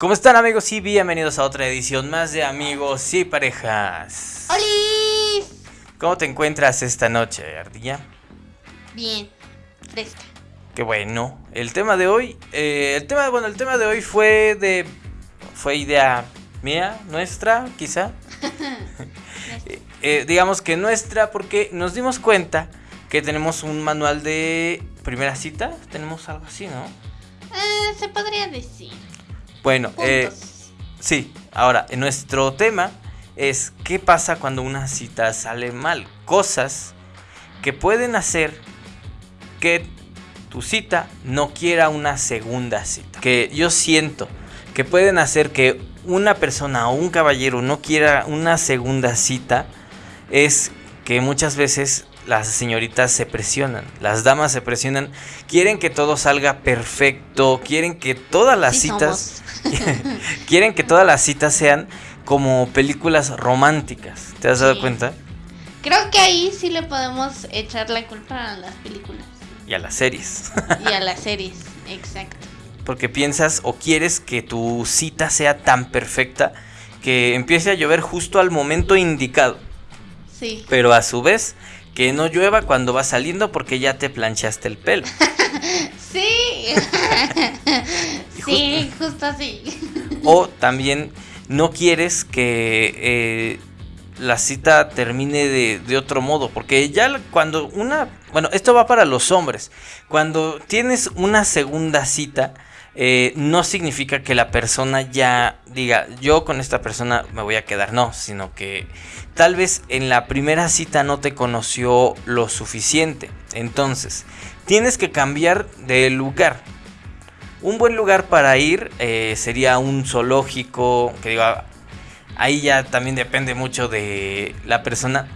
¿Cómo están amigos y bienvenidos a otra edición más de Amigos y Parejas? ¡Hola! ¿Cómo te encuentras esta noche, Ardilla? Bien, fresca. Qué bueno. El tema de hoy, eh, el tema, bueno, el tema de hoy fue de, fue idea mía, nuestra, quizá. Eh, digamos que nuestra, porque nos dimos cuenta que tenemos un manual de primera cita. Tenemos algo así, ¿no? Eh, se podría decir. Bueno, eh, sí. Ahora, nuestro tema es qué pasa cuando una cita sale mal. Cosas que pueden hacer que tu cita no quiera una segunda cita. Que yo siento que pueden hacer que una persona o un caballero no quiera una segunda cita es que muchas veces las señoritas se presionan, las damas se presionan, quieren que todo salga perfecto, quieren que todas las Sí citas. quieren que todas las citas sean como películas románticas. ¿Te has dado cuenta? Creo que ahí sí le podemos echar la culpa a las películas Y a las series. y a las series. Exacto. Porque piensas o quieres que tu cita sea tan perfecta que empiece a llover justo al momento indicado. Sí. Pero a su vez, que no llueva cuando vas saliendo porque ya te planchaste el pelo. Sí. sí, justo así. O también no quieres que eh, la cita termine de, de otro modo. Porque ya cuando una... Bueno, esto va para los hombres. Cuando tienes una segunda cita, eh, no significa que la persona ya diga, yo con esta persona me voy a quedar. No, sino que tal vez en la primera cita no te conoció lo suficiente. Entonces, tienes que cambiar de lugar. Un buen lugar para ir eh, sería un zoológico, que digo, ahí ya también depende mucho de la persona,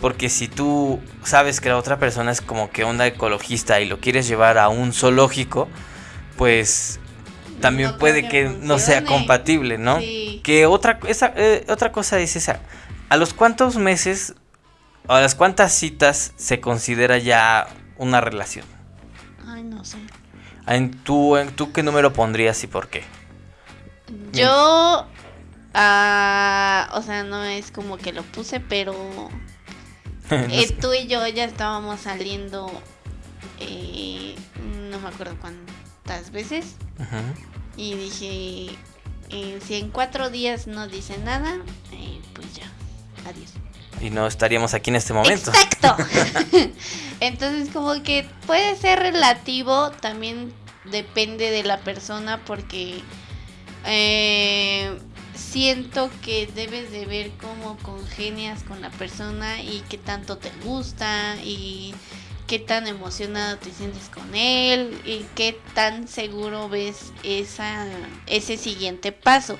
porque si tú sabes que la otra persona es como que onda ecologista y lo quieres llevar a un zoológico, pues también No puede que que no sea funcione. compatible, ¿no? Sí. Que otra, esa, eh, otra cosa es esa, ¿a los cuántos meses o a las cuántas citas se considera ya una relación? Ay, no sé. ¿En tú, en tú qué número pondrías y por qué? Yo. ah, o sea, no es como que lo puse, pero. No eh, sé. tú y yo ya estábamos saliendo. eh, no me acuerdo cuántas veces. Y dije. eh, si en cuatro días no dice nada, eh, pues ya. Adiós. Y no estaríamos aquí en este momento. Exacto. Entonces como que puede ser relativo, también depende de la persona porque eh, siento que debes de ver cómo congenias con la persona y qué tanto te gusta y qué tan emocionado te sientes con él y qué tan seguro ves esa ese siguiente paso,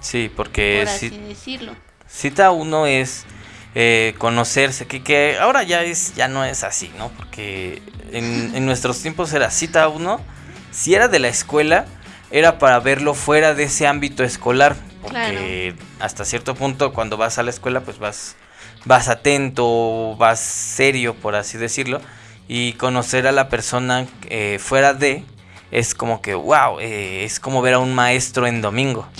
Sí, porque por así ci- decirlo. cita uno es eh, conocerse, que, que ahora ya es ya no es así, ¿no? Porque en, en nuestros tiempos era cita uno, si era de la escuela, era para verlo fuera de ese ámbito escolar, porque hasta cierto punto cuando vas a la escuela pues vas vas atento, vas serio, por así decirlo, y conocer a la persona eh, fuera de es como que wow, eh, es como ver a un maestro en domingo.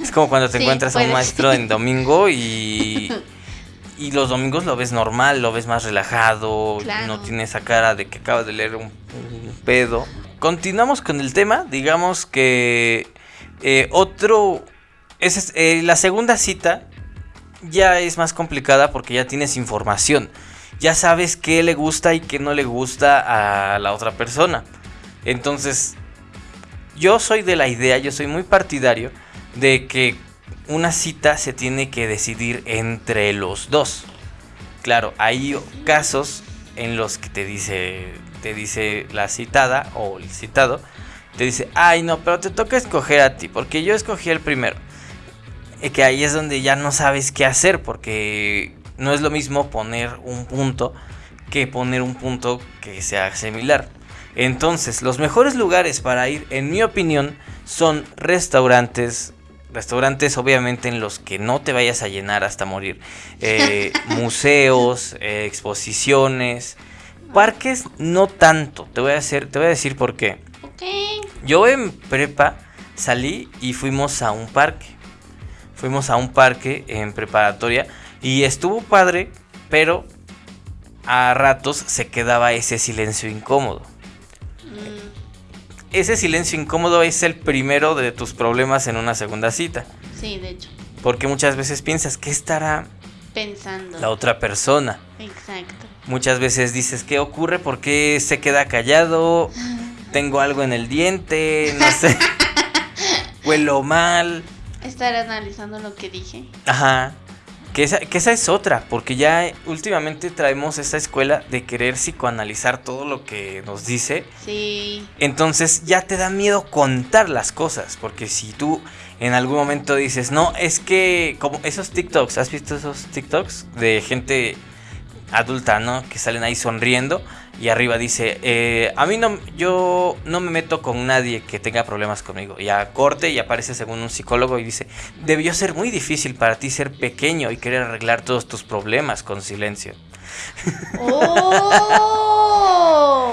Es como cuando te Sí, encuentras a un maestro en domingo y, y los domingos lo ves normal, lo ves más relajado, Claro. no tiene esa cara de que acaba de leer un, un pedo. Continuamos con el tema, digamos que eh, otro, es, eh, la segunda cita ya es más complicada porque ya tienes información, ya sabes qué le gusta y qué no le gusta a la otra persona. Entonces, yo soy de la idea, yo soy muy partidario de que una cita se tiene que decidir entre los dos. Claro, hay casos en los que te dice, te dice la citada o el citado, te dice, ay no, pero te toca escoger a ti, porque yo escogí el primero. Eh, que ahí es donde ya no sabes qué hacer, porque no es lo mismo poner un punto que poner un punto que sea similar. Entonces, los mejores lugares para ir, en mi opinión, son restaurantes. Restaurantes, obviamente, en los que no te vayas a llenar hasta morir. eh, museos, eh, exposiciones. Parques, no tanto. Te voy a hacer, te voy a decir por qué. Ok. Yo en prepa salí y fuimos a un parque. Fuimos a un parque en preparatoria y estuvo padre, pero a ratos se quedaba ese silencio incómodo. Ese silencio incómodo es el primero de tus problemas en una segunda cita. sí, de hecho. Porque muchas veces piensas, ¿qué estará Pensando. la otra persona? Exacto. Muchas veces dices, ¿qué ocurre? ¿Por qué se queda callado? Tengo algo en el diente, no sé. Huelo mal. Estar analizando lo que dije. Ajá. Que esa, que esa es otra, porque ya últimamente traemos esa escuela de querer psicoanalizar todo lo que nos dice. Sí. Entonces ya te da miedo contar las cosas, porque si tú en algún momento dices, no, es que como esos TikToks, ¿has visto esos TikToks de gente adulta, ¿no? Que salen ahí sonriendo y arriba dice, eh, a mí no, yo no me meto con nadie que tenga problemas conmigo. Y a corte y aparece según un psicólogo y dice, debió ser muy difícil para ti ser pequeño y querer arreglar todos tus problemas con silencio. ¡Oh!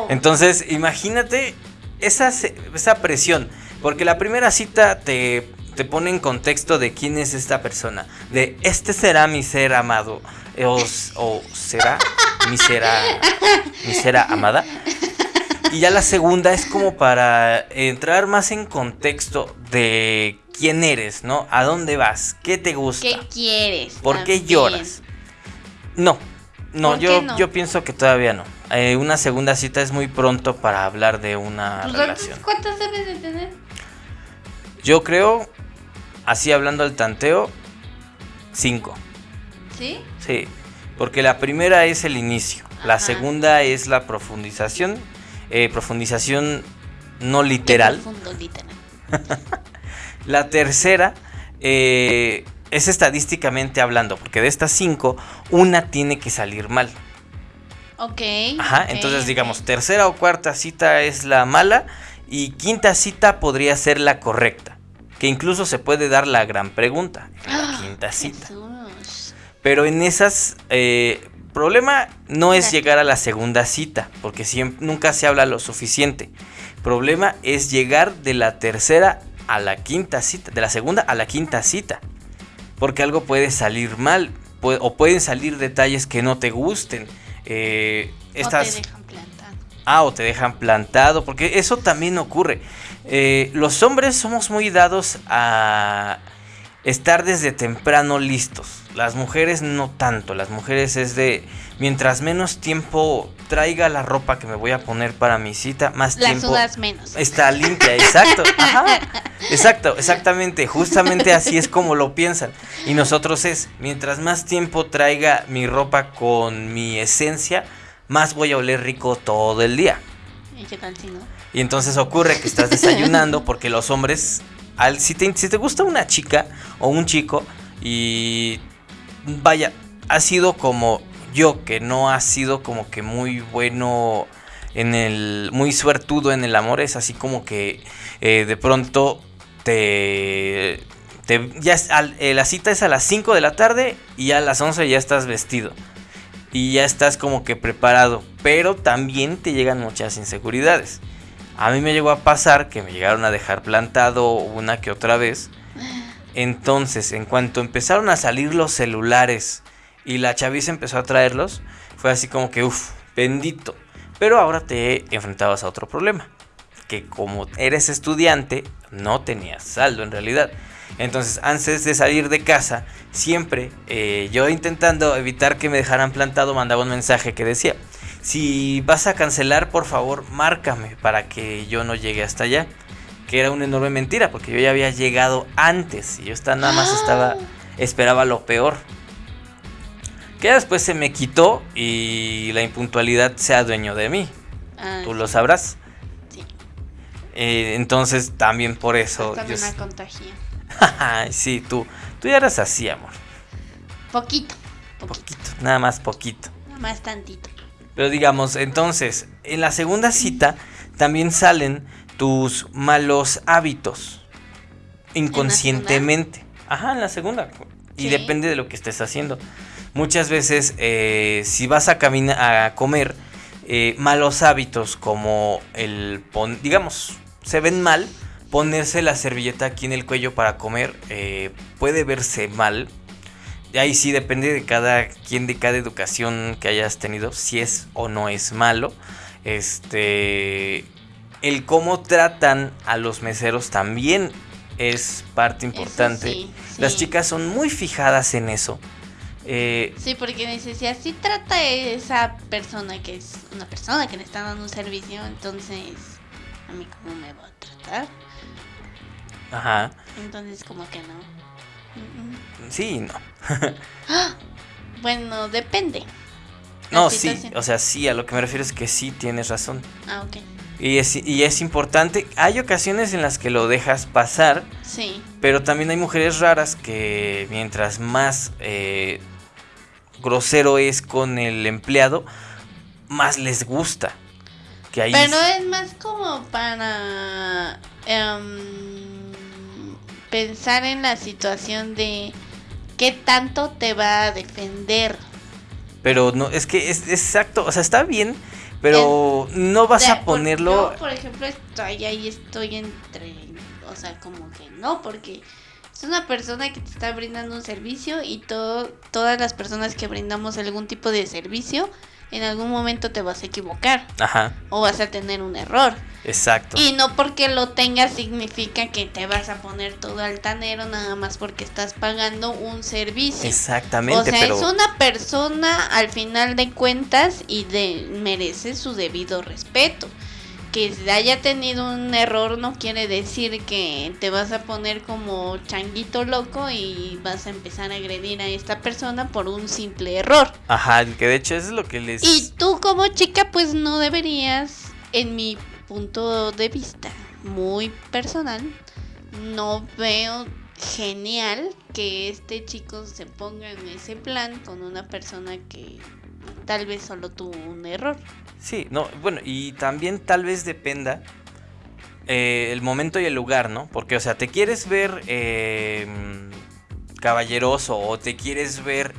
Entonces, imagínate esa, esa presión, porque la primera cita te, te pone en contexto de quién es esta persona, de este será mi ser amado, eh, o, o será mi será, mi será amada. Y ya la segunda es como para entrar más en contexto de quién eres, ¿no? ¿A dónde vas? ¿Qué te gusta? ¿Qué quieres? ¿Por qué lloras? No, no, ¿Por yo, no? yo pienso que todavía no. Eh, una segunda cita es muy pronto para hablar de una Pues, relación. ¿Cuántas debes de tener? Yo creo, así hablando al tanteo, cinco. ¿Sí? Sí, porque la primera es el inicio, la segunda es la profundización, eh, profundización no literal. Profundo, literal. La tercera eh, es estadísticamente hablando, porque de estas cinco, una tiene que salir mal. Ok. Ajá, ok, entonces digamos, tercera o cuarta cita es la mala y quinta cita podría ser la correcta. Que incluso se puede dar la gran pregunta la ¡Ah! quinta cita. Jesús. Pero en esas, eh, problema no es llegar a la segunda cita, porque siempre, nunca se habla lo suficiente. Problema es llegar de la tercera a la quinta cita, de la segunda a la quinta cita. Porque algo puede salir mal, o pueden salir detalles que no te gusten. Eh, estas, O te dejan plantado. Ah, o te dejan plantado, porque eso también ocurre. Eh, los hombres somos muy dados a estar desde temprano listos. Las mujeres no tanto. Las mujeres es de mientras menos tiempo traiga la ropa que me voy a poner para mi cita, más tiempo sudas menos. está limpia. Exacto. Ajá. Exacto, exactamente. Justamente así es como lo piensan. Y nosotros es, mientras más tiempo traiga mi ropa con mi esencia, más voy a oler rico todo el día. ¿Y qué tal si no? Y entonces ocurre que estás desayunando porque los hombres, al, si, te, si te gusta una chica o un chico y vaya, ha sido como yo, que no ha sido como que muy bueno en el, muy suertudo en el amor, es así como que eh, de pronto te... te- ya es al- eh, la cita es a las 5 de la tarde y a las 11 ya estás vestido y ya estás como que preparado, pero también te llegan muchas inseguridades. A mí me llegó a pasar que me llegaron a dejar plantado una que otra vez. Entonces, en cuanto empezaron a salir los celulares y la chaviza empezó a traerlos, fue así como que, uff, bendito. Pero ahora te enfrentabas a otro problema. Que como eres estudiante, no tenías saldo en realidad. Entonces, antes de salir de casa, siempre eh, yo intentando evitar que me dejaran plantado, mandaba un mensaje que decía, si vas a cancelar, por favor, márcame para que yo no llegue hasta allá. Que era una enorme mentira, porque yo ya había llegado antes y yo esta- nada más estaba, esperaba lo peor. Que después se me quitó y la impuntualidad se adueñó de mí. Ah, Tú lo sabrás. sí. Eh, entonces también por eso... Yo me contagia. Sí, tú, tú ya eras así, amor. Poquito. Poquito. Poquito, nada más poquito. Nada más tantito. Pero digamos, entonces, en la segunda cita también salen tus malos hábitos. Inconscientemente. Ajá, en la segunda. Y depende de lo que estés haciendo. Muchas veces, eh, si vas a caminar a comer, eh, malos hábitos como el pon, digamos, se ven mal, ponerse la servilleta aquí en el cuello para comer eh, puede verse mal. Ahí sí depende de cada quien, de cada educación que hayas tenido, si es o no es malo. Este, el cómo tratan a los meseros también es parte importante. sí, Las chicas son muy fijadas en eso. Eh, Sí, porque dice, si así trata esa persona que es una persona que le está dando un servicio, entonces a mí cómo me va a tratar. Ajá. Entonces como que no. Mm, mm. Sí, no. Bueno, depende. La No, sí. O sea, sí, a lo que me refiero es que sí tienes razón. Ah, ok. Y es, y es importante. Hay ocasiones en las que lo dejas pasar. Sí. Pero también hay mujeres raras que mientras más eh, grosero es con el empleado, más les gusta. Que ahí Pero es más como para em, pensar en la situación de qué tanto te va a defender. Pero no, es que es, es exacto, o sea, está bien, pero no vas De- a por- ponerlo... Yo, por ejemplo, estoy ahí, estoy entre. O sea, como que no, porque es una persona que te está brindando un servicio y todo, todas las personas que brindamos algún tipo de servicio, en algún momento te vas a equivocar Ajá, o vas a tener un error. exacto. Y no porque lo tengas significa que te vas a poner todo altanero nada más porque estás pagando un servicio. Exactamente, o sea, pero... es una persona al final de cuentas y de, merece su debido respeto. Que haya tenido un error no quiere decir que te vas a poner como changuito loco y vas a empezar a agredir a esta persona por un simple error. Ajá, que de hecho eso es lo que les... Y tú como chica pues no deberías, en mi punto de vista muy personal, no veo genial que este chico se ponga en ese plan con una persona que tal vez solo tuvo un error. Sí, no, bueno, y también tal vez dependa eh, el momento y el lugar, ¿no? Porque, o sea, te quieres ver eh, caballeroso o te quieres ver...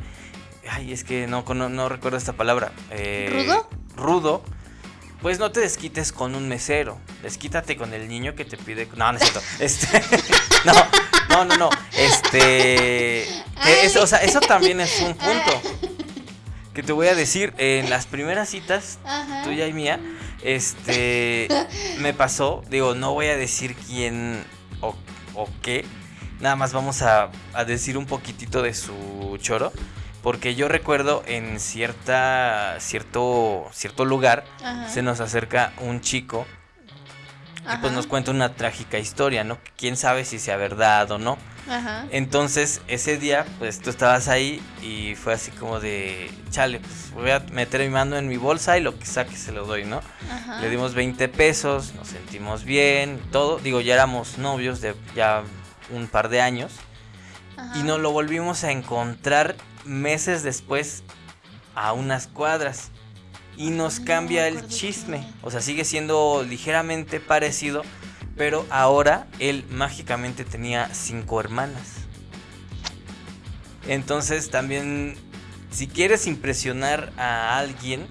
Ay, es que no, no, no recuerdo esta palabra. eh, ¿Rudo? Rudo. Pues no te desquites con un mesero. Desquítate con el niño que te pide... No, no es cierto. Este... no, no, no, no. Este... eso, o sea, eso también es un punto. Que te voy a decir, en las primeras citas Ajá. tuya y mía, este, me pasó, digo, no voy a decir quién o, o qué, nada más vamos a, a decir un poquitito de su choro, porque yo recuerdo en cierta, cierto, cierto lugar, Ajá. se nos acerca un chico y pues nos cuenta una trágica historia, ¿no? Quién sabe si sea verdad o no. Ajá. Entonces, ese día, pues tú estabas ahí y fue así como de, chale, pues voy a meter mi mano en mi bolsa y lo que saque se lo doy, ¿no? Ajá. Le dimos 20 pesos, nos sentimos bien, todo. Digo, ya éramos novios de ya un par de años y nos lo volvimos a encontrar meses después a unas cuadras y nos cambia el chisme. O sea, sigue siendo ligeramente parecido, pero ahora él mágicamente tenía cinco hermanas. Entonces también, si quieres impresionar a alguien,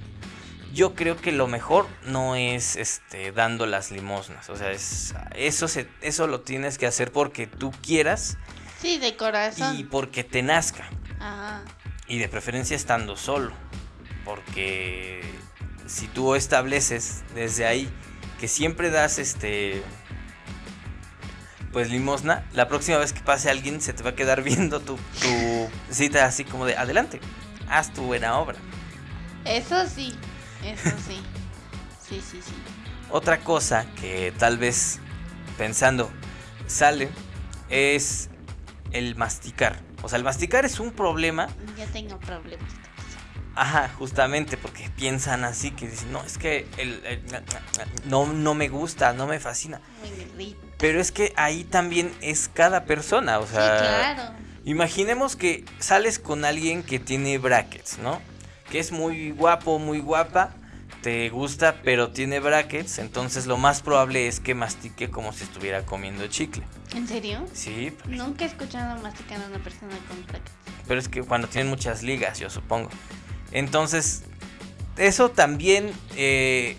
yo creo que lo mejor no es este dando las limosnas. O sea, es, eso, se, eso lo tienes que hacer porque tú quieras Sí, de corazón. y porque te nazca. Ajá. Y de preferencia estando solo. Porque si tú estableces desde ahí que siempre das este. Pues limosna, la próxima vez que pase alguien se te va a quedar viendo tu, tu cita así como de adelante, haz tu buena obra. Eso sí, eso sí. Sí, sí, sí. Otra cosa que tal vez pensando sale es el masticar. O sea, el masticar es un problema Ya tengo problemas. Ajá, justamente porque piensan así que dicen, no, es que el, el- no, no me gusta, no me fascina. Me. Pero es que ahí también es cada persona, o sea, sí, claro. imaginemos que sales con alguien que tiene brackets, ¿no? Que es muy guapo, muy guapa, te gusta, pero tiene brackets, entonces lo más probable es que mastique como si estuviera comiendo chicle. ¿En serio? Sí, Nunca he escuchado masticar a una persona con brackets. pero es que cuando tienen muchas ligas, yo supongo. Entonces, eso también eh,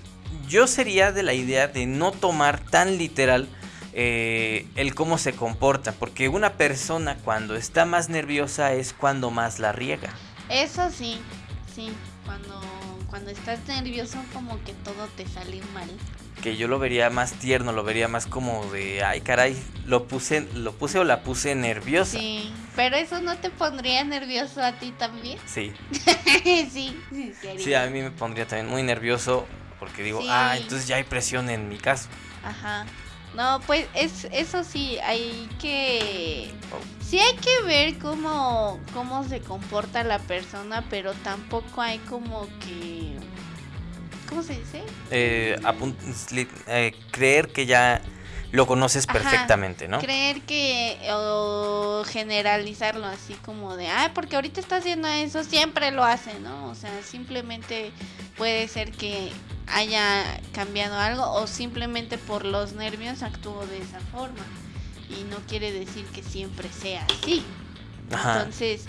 yo sería de la idea de no tomar tan literal eh, el cómo se comporta, porque una persona cuando está más nerviosa es cuando más la riega. Eso sí, sí, cuando, cuando estás nervioso como que todo te sale mal. Que yo lo vería más tierno, lo vería más como de, ay caray, lo puse, lo puse o la puse nerviosa. Sí, pero eso no te pondría nervioso a ti también. Sí. sí, sí, sí, a mí me pondría también muy nervioso porque digo, ah, entonces ya hay presión en mi caso. Ajá. No, pues es, eso sí, hay que... Sí hay que ver cómo, cómo se comporta la persona, pero tampoco hay como que... ¿Cómo se dice? Eh, eh, creer que ya lo conoces perfectamente, ¿no? Creer que o generalizarlo así como de, ah, porque ahorita está haciendo eso, siempre lo hace, ¿no? O sea, simplemente puede ser que haya cambiado algo o simplemente por los nervios actuó de esa forma y no quiere decir que siempre sea así. Entonces,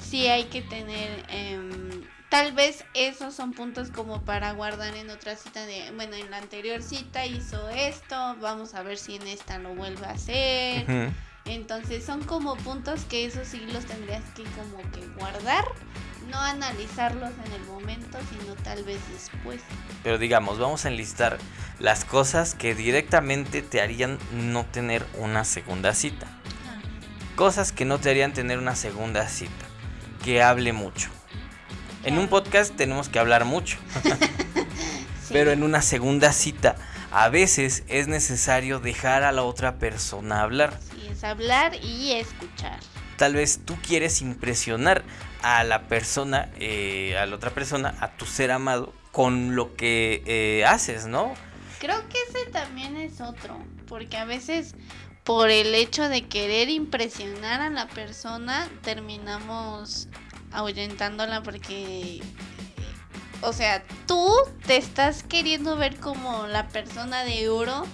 sí hay que tener, em, tal vez esos son puntos como para guardar en otra cita de, bueno, en la anterior cita hizo esto, vamos a ver si en esta lo vuelve a hacer. Entonces son como puntos que esos sí los tendrías que como que guardar no analizarlos en el momento, sino tal vez después. Pero digamos, vamos a enlistar las cosas que directamente te harían no tener una segunda cita. Cosas que no te harían tener una segunda cita. Que hable mucho. En un podcast tenemos que hablar mucho. Pero en una segunda cita, a veces es necesario dejar a la otra persona hablar. Sí, es hablar y escuchar. Tal vez tú quieres impresionar a la persona, eh, a la otra persona, a tu ser amado, con lo que eh, haces, ¿no? Creo que ese también es otro, porque a veces por el hecho de querer impresionar a la persona, terminamos ahuyentándola porque, o sea, tú te estás queriendo ver como la persona de oro,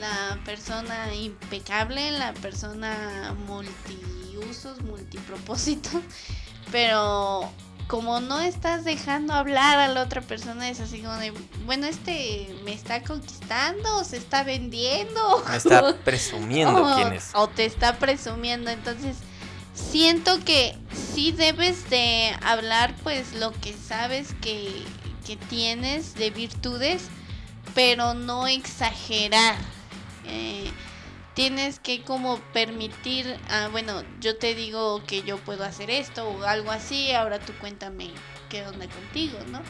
la persona impecable, la persona multiusos, multipropósitos pero como no estás dejando hablar a la otra persona, es así como de, bueno, este me está conquistando, se está vendiendo. Me está presumiendo quién es. O te está presumiendo, entonces siento que sí debes de hablar pues lo que sabes que, que tienes de virtudes, pero no exagerar. Eh, tienes que como permitir, ah, bueno, yo te digo que yo puedo hacer esto o algo así, ahora tú cuéntame qué onda contigo, ¿no?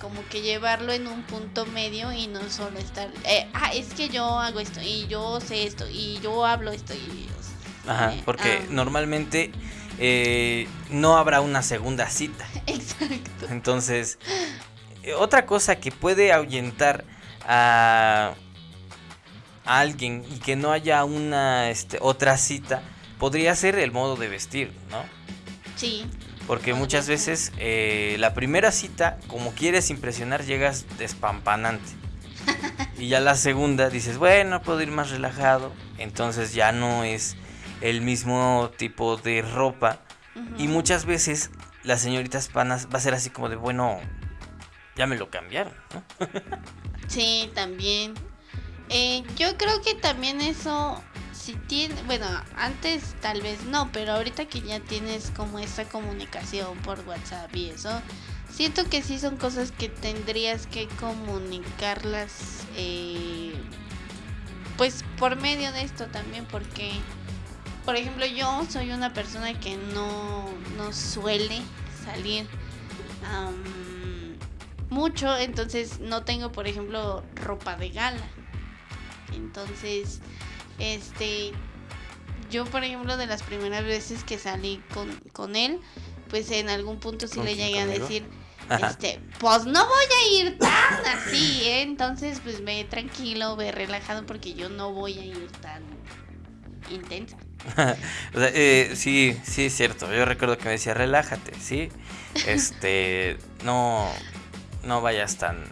Como que llevarlo en un punto medio y no solo estar, eh, ah, es que yo hago esto y yo sé esto y yo hablo esto y... Ajá, porque ah. normalmente eh, no habrá una segunda cita. Exacto. Entonces, otra cosa que puede ahuyentar a alguien y que no haya una este, otra cita, podría ser el modo de vestir, ¿no? Sí. Porque muchas veces eh, la primera cita, como quieres impresionar, llegas despampanante. y ya la segunda dices, bueno, puedo ir más relajado. Entonces ya no es el mismo tipo de ropa. Y muchas veces las señoritas panas va a ser así como de, bueno, ya me lo cambiaron, ¿no? sí, también. Eh, yo creo que también eso, si tiene, bueno, antes tal vez no, pero ahorita que ya tienes como esta comunicación por WhatsApp y eso, siento que sí son cosas que tendrías que comunicarlas, eh, pues por medio de esto también, porque, por ejemplo, yo soy una persona que no, no suele salir mucho, entonces no tengo, por ejemplo, ropa de gala. Entonces, este, yo por ejemplo de las primeras veces que salí con, él, pues en algún punto sí le llegué a decir, este, pues no voy a ir tan así, ¿eh? Entonces, pues ve tranquilo, ve relajado porque yo no voy a ir tan intensa. o sea, eh, sí, sí es cierto. Yo recuerdo que me decía, relájate, ¿sí? Este, no, no vayas tan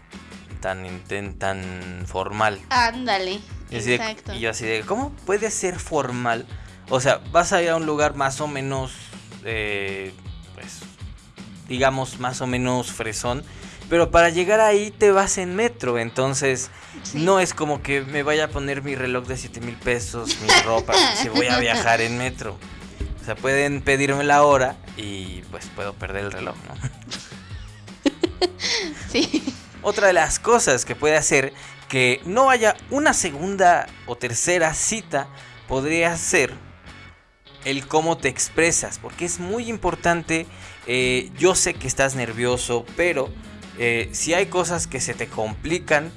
tan, tan formal. Ándale. exacto. y yo así de, ¿cómo puede ser formal? O sea, vas a ir a un lugar más o menos, eh, pues, digamos, más o menos fresón, Pero para llegar ahí te vas en metro, entonces Sí. no es como que me vaya a poner mi reloj de 7 mil pesos, mi ropa, si voy a viajar en metro. O sea, pueden pedirme la hora y pues puedo perder el reloj, ¿no? Sí. Otra de las cosas que puede hacer que no haya una segunda o tercera cita podría ser el cómo te expresas, porque es muy importante. eh, yo sé que estás nervioso, pero eh, si hay cosas que se te complican,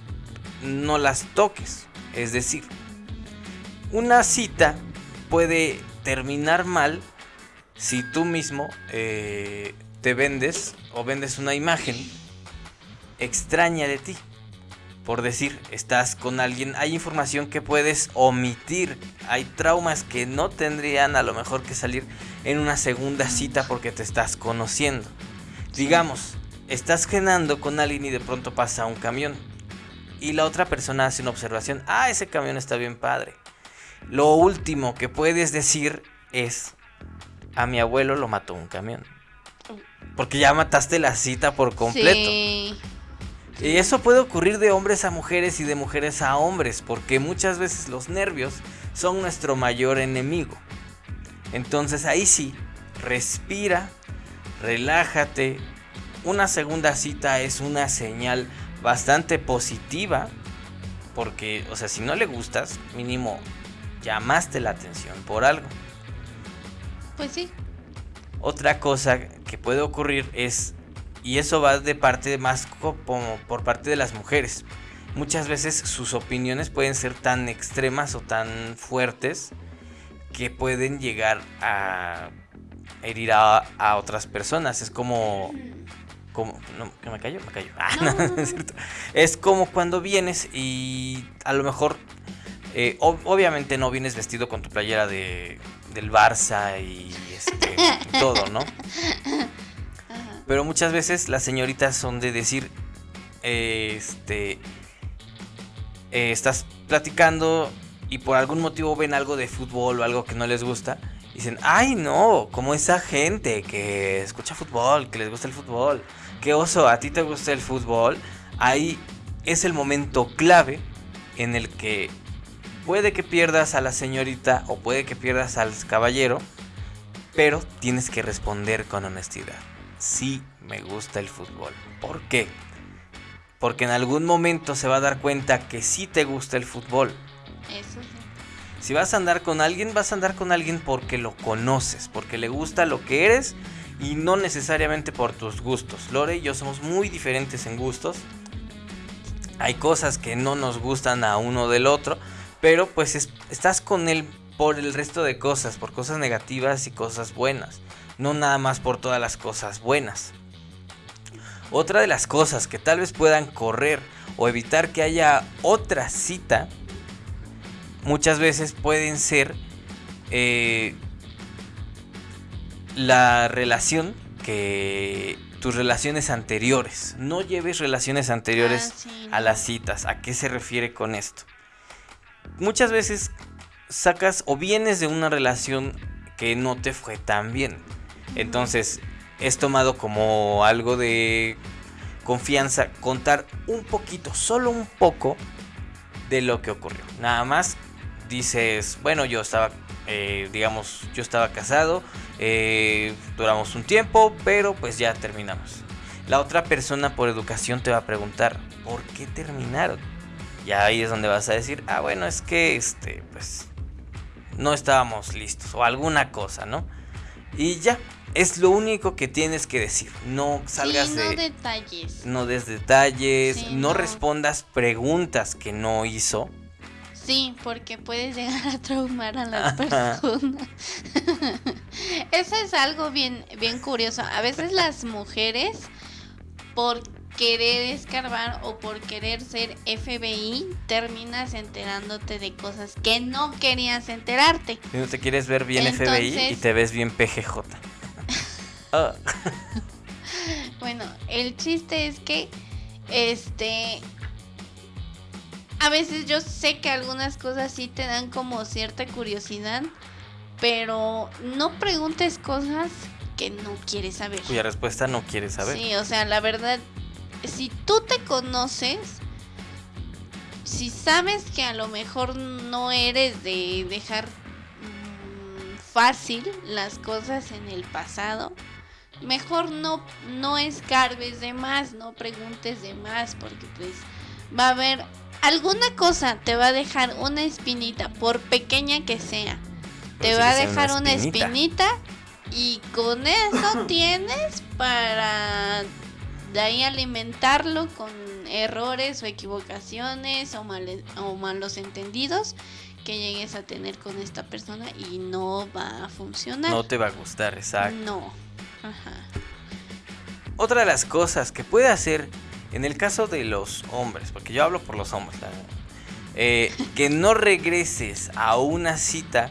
no las toques. Es decir, una cita puede terminar mal si tú mismo eh, te vendes o vendes una imagen extraña de ti. Por decir, estás con alguien, hay información que puedes omitir, hay traumas que no tendrían a lo mejor que salir en una segunda cita porque te estás conociendo. Digamos, estás cenando con alguien y de pronto pasa un camión y la otra persona hace una observación, ah, ese camión está bien padre. Lo último que puedes decir es, a mi abuelo lo mató un camión. Porque ya mataste la cita por completo. Sí. Y eso puede ocurrir de hombres a mujeres y de mujeres a hombres, porque muchas veces los nervios son nuestro mayor enemigo. Entonces ahí sí, respira, relájate. Una segunda cita es una señal bastante positiva, porque, o sea, si no le gustas, mínimo llamaste la atención por algo. Pues sí. Otra cosa que puede ocurrir es, y eso va de parte más co- como por parte de las mujeres, muchas veces sus opiniones pueden ser tan extremas o tan fuertes que pueden llegar a herir a, a otras personas. Es como... como no, ¿que ¿Me callo? Me callo. Ah, No, no, no, no no. es cierto. Es como cuando vienes y a lo mejor... eh, ob- obviamente no vienes vestido con tu playera de, del Barça y este, todo, ¿no? Ajá. Pero muchas veces las señoritas son de decir, eh, este, eh, estás platicando y por algún motivo ven algo de fútbol o algo que no les gusta. Dicen, ay no, como esa gente que escucha fútbol, que les gusta el fútbol. Qué oso, a ti te gusta el fútbol. Ahí es el momento clave en el que puede que pierdas a la señorita o puede que pierdas al caballero. Pero tienes que responder con honestidad. Sí me gusta el fútbol. ¿Por qué? Porque en algún momento se va a dar cuenta que sí te gusta el fútbol. Eso sí. Si vas a andar con alguien, vas a andar con alguien porque lo conoces, porque le gusta lo que eres y no necesariamente por tus gustos. Lore y yo somos muy diferentes en gustos. Hay cosas que no nos gustan a uno del otro, pero pues es- estás con él por el resto de cosas, por cosas negativas y cosas buenas, no nada más por todas las cosas buenas. Otra de las cosas que tal vez puedan correr o evitar que haya otra cita, muchas veces pueden ser eh, la relación que tus relaciones anteriores. No lleves relaciones anteriores Ah, sí, a las citas. ¿A qué se refiere con esto? Muchas veces sacas o vienes de una relación que no te fue tan bien. Entonces es tomado como algo de confianza contar un poquito, solo un poco de lo que ocurrió. Nada más dices, bueno, yo estaba, eh, digamos, yo estaba casado, eh, duramos un tiempo, pero pues ya terminamos. La otra persona por educación te va a preguntar, ¿por qué terminaron? Y ahí es donde vas a decir, ah, bueno, es que, este, pues, no estábamos listos o alguna cosa, ¿no? Y ya, es lo único que tienes que decir. No salgas sí, no de... detalles. No des detalles, Sí, no, no. respondas preguntas que no hizo. Sí, porque puedes llegar a traumar a las personas. Eso es algo bien, bien curioso. A veces las mujeres, por querer escarbar o por querer ser FBI, terminas enterándote de cosas que no querías enterarte. Si no te quieres ver bien FBI y te ves bien PGJ. Ah, Bueno, el chiste es que, este, a veces yo sé que algunas cosas sí te dan como cierta curiosidad, pero no preguntes cosas que no quieres saber. cuya respuesta no quieres saber. Sí, o sea, la verdad, si tú te conoces, si sabes que a lo mejor no eres de dejar mm, fácil las cosas en el pasado, mejor no, no escarbes de más, no preguntes de más, porque pues va a haber alguna cosa, te va a dejar una espinita, por pequeña que sea. te va a dejar una espinita y con eso tienes para de ahí alimentarlo con errores o equivocaciones o, o malos entendidos que llegues a tener con esta persona y no va a funcionar. No te va a gustar, exacto. No. Ajá. Otra de las cosas que puede hacer en el caso de los hombres, porque yo hablo por los hombres, eh, que no regreses a una cita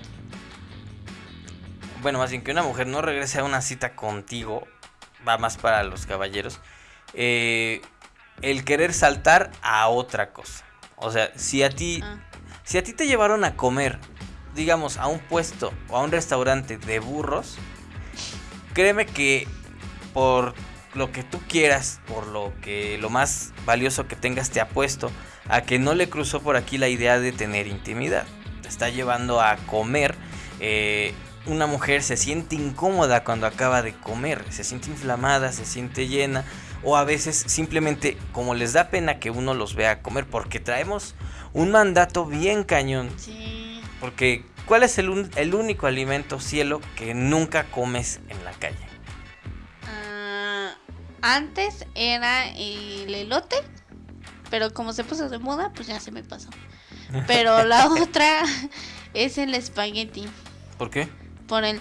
bueno, más bien que una mujer no regrese a una cita contigo, va más para los caballeros, eh, el querer saltar a otra cosa. O sea, si a ti, ah. si a ti te llevaron a comer, digamos, a un puesto o a un restaurante de burros, créeme que por lo que tú quieras, por lo que lo más valioso que tengas te apuesto a que no le cruzó por aquí la idea de tener intimidad. Te está llevando a comer eh, una mujer se siente incómoda cuando acaba de comer, se siente inflamada, se siente llena, o a veces simplemente como les da pena que uno los vea comer, porque traemos un mandato bien cañón. Sí. Porque, ¿cuál es el, el único alimento, cielo, que nunca comes en la calle? Antes era el elote, pero como se puso de moda, pues ya se me pasó. Pero la otra es el espagueti. ¿Por qué? por el...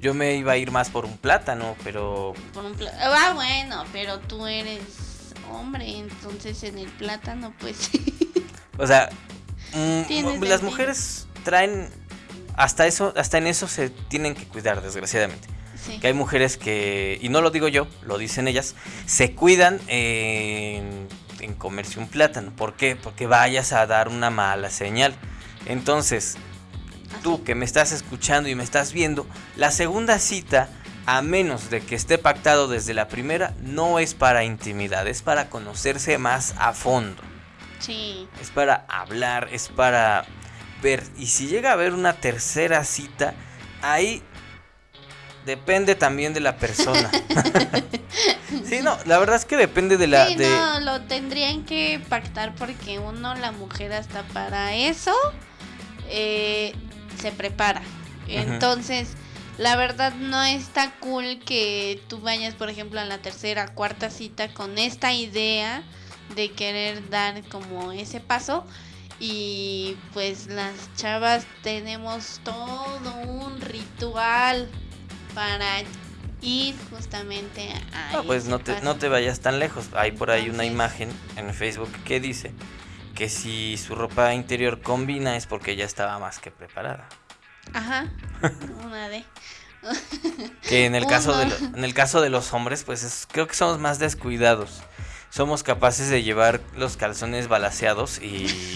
Yo me iba a ir más por un plátano, pero... Por un. Ah, bueno, pero tú eres hombre, entonces en el plátano, pues... o sea, mm, las mujeres traen... Hasta eso, hasta en eso se tienen que cuidar, desgraciadamente. Que hay mujeres que, y no lo digo yo, lo dicen ellas, se cuidan en, en comerse un plátano. ¿Por qué? Porque vayas a dar una mala señal. Entonces, tú que me estás escuchando y me estás viendo, la segunda cita, a menos de que esté pactado desde la primera, no es para intimidad, es para conocerse más a fondo. Sí. Es para hablar, es para ver. Y si llega a haber una tercera cita, ahí depende también de la persona. sí, no, la verdad es que depende de la... Sí, no, lo tendrían que pactar porque uno, la mujer, hasta para eso. Eh, se prepara. Entonces, la verdad no está cool que tú vayas, por ejemplo, a la tercera, cuarta cita con esta idea de querer dar como ese paso. Y pues las chavas tenemos todo un ritual para ir justamente a... No, pues no te, no te vayas tan lejos. Hay por ahí una imagen en Facebook que dice que si su ropa interior combina es porque ya estaba más que preparada. Ajá. Una de. que en el caso de en el caso de los hombres, pues creo que somos más descuidados. Somos capaces de llevar los calzones balaseados y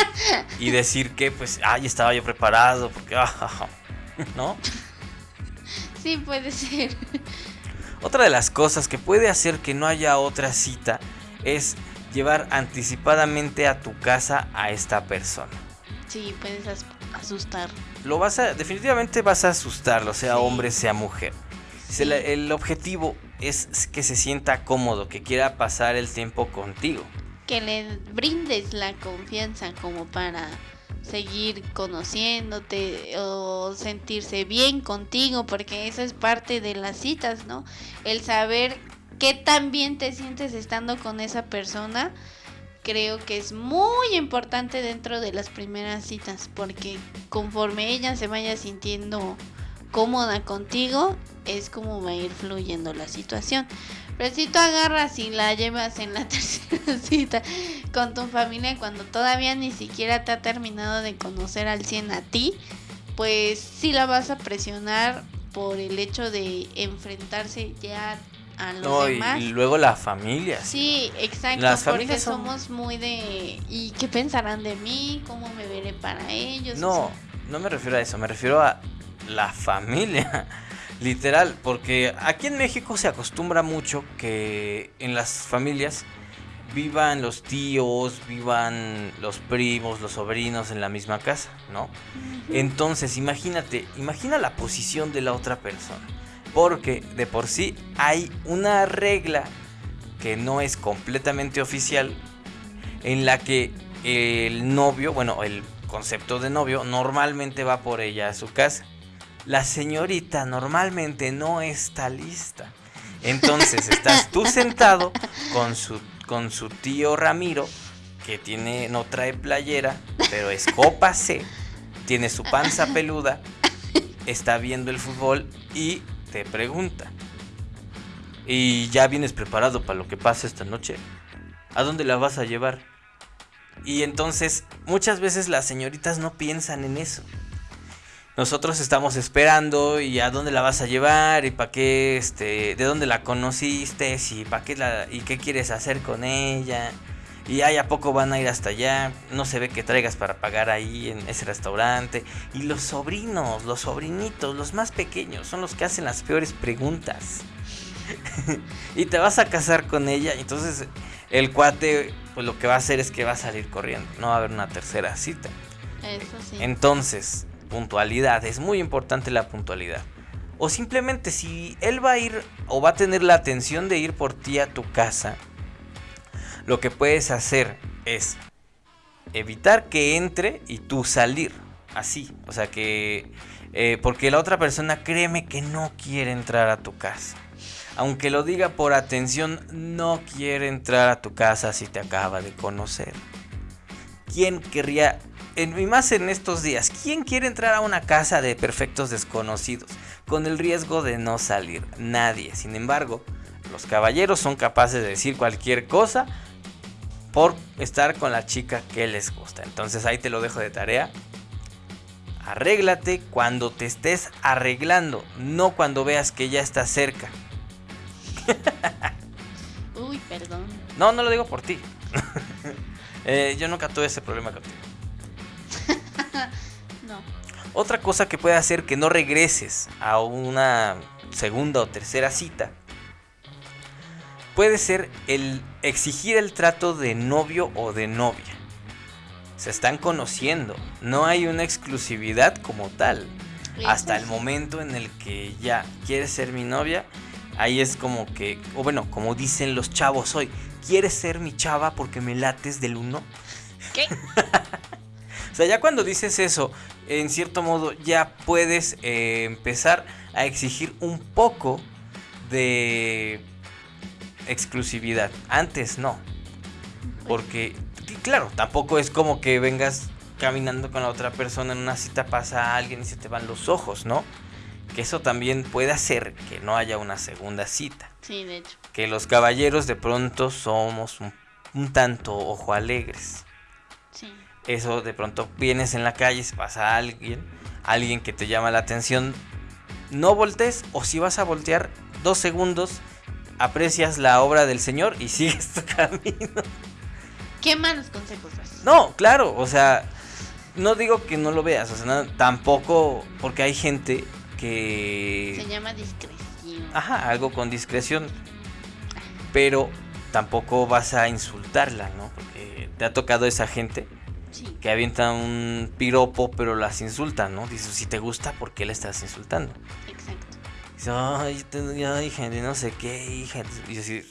y decir que pues ay, estaba yo preparado porque ah, ¿no? Sí, puede ser. Otra de las cosas que puede hacer que no haya otra cita es llevar anticipadamente a tu casa a esta persona. Sí, puedes asustar. Lo vas a, definitivamente vas a asustarlo, sea hombre, sea mujer. El, objetivo es que se sienta cómodo, que quiera pasar el tiempo contigo. Que le brindes la confianza como para seguir conociéndote o sentirse bien contigo, porque eso es parte de las citas, ¿no? El saber qué tan bien te sientes estando con esa persona, creo que es muy importante dentro de las primeras citas, porque conforme ella se vaya sintiendo cómoda contigo, es como va a ir fluyendo la situación. Pero si tú agarras y la llevas en la tercera cita con tu familia cuando todavía ni siquiera te ha terminado de conocer al 100 a ti, pues sí la vas a presionar por el hecho de enfrentarse ya a los demás. Y, luego la familia. Sí, exacto. Las porque somos muy de. ¿Y qué pensarán de mí? ¿Cómo me veré para ellos? No, no me refiero a eso, me refiero a la familia. Literal, porque aquí en México se acostumbra mucho que en las familias vivan los tíos, vivan los primos, los sobrinos en la misma casa, ¿no? Entonces, imagínate, imagina la posición de la otra persona. Porque de por sí hay una regla que no es completamente oficial en la que el novio, bueno, el concepto de novio normalmente va por ella a su casa. La señorita normalmente no está lista. Entonces estás tú sentado con su, con su tío Ramiro, que tiene, no trae playera, pero es copa C, tiene su panza peluda, está viendo el fútbol y te pregunta. ¿Y ya vienes preparado para lo que pasa esta noche? ¿A dónde la vas a llevar? Y entonces muchas veces las señoritas no piensan en eso. Nosotros estamos esperando y a dónde la vas a llevar y para qué, este, de dónde la conociste y para qué la, y qué quieres hacer con ella. Y ahí a poco van a ir hasta allá. No se ve que traigas para pagar ahí en ese restaurante. Y los sobrinos, los sobrinitos, los más pequeños, son los que hacen las peores preguntas. y te vas a casar con ella. Entonces el cuate, pues lo que va a hacer es que va a salir corriendo. No va a haber una tercera cita. Eso sí. Entonces, puntualidad. Es muy importante la puntualidad. O simplemente si él va a ir o va a tener la atención de ir por ti a tu casa, lo que puedes hacer es evitar que entre y tú salir. Así. O sea que... eh, porque la otra persona créeme que no quiere entrar a tu casa. Aunque lo diga por atención, no quiere entrar a tu casa si te acaba de conocer. ¿Quién querría, en, y más en estos días, quién quiere entrar a una casa de perfectos desconocidos con el riesgo de no salir? Nadie. Sin embargo, los caballeros son capaces de decir cualquier cosa por estar con la chica que les gusta. Entonces ahí te lo dejo de tarea. Arréglate cuando te estés arreglando, no cuando veas que ya está cerca. Uy, perdón. No, no lo digo por ti. Eh, yo nunca tuve ese problema contigo. No. Otra cosa que puede hacer que no regreses a una segunda o tercera cita puede ser el exigir el trato de novio o de novia. Se están conociendo, no hay una exclusividad como tal. Hasta el momento en el que ya quieres ser mi novia, ahí es como que, o bueno, como dicen los chavos hoy, ¿quieres ser mi chava porque me lates del uno? ¿Qué? O sea, ya cuando dices eso, en cierto modo ya puedes eh, empezar a exigir un poco de exclusividad. Antes no. Porque, claro, tampoco es como que vengas caminando con la otra persona en una cita, pasa a alguien y se te van los ojos, ¿no? Que eso también puede hacer que no haya una segunda cita. Sí, de hecho. Que los caballeros de pronto somos un, un tanto ojo alegres. Eso de pronto vienes en la calle, se pasa a alguien, alguien que te llama la atención, no voltees o si vas a voltear dos segundos, aprecias la obra del Señor y sigues tu camino. ¿Qué malos consejos? No, claro, o sea, no digo que no lo veas, o sea, no, tampoco porque hay gente Se que... llama discreción. Ajá, algo con discreción, pero tampoco vas a insultarla, ¿no? Porque te ha tocado esa gente Sí. que avienta un piropo, pero las insultan, ¿no? Dices, si te gusta, ¿por qué le estás insultando? Exacto. Dice, ay, gente, no sé qué, hija. Y decir,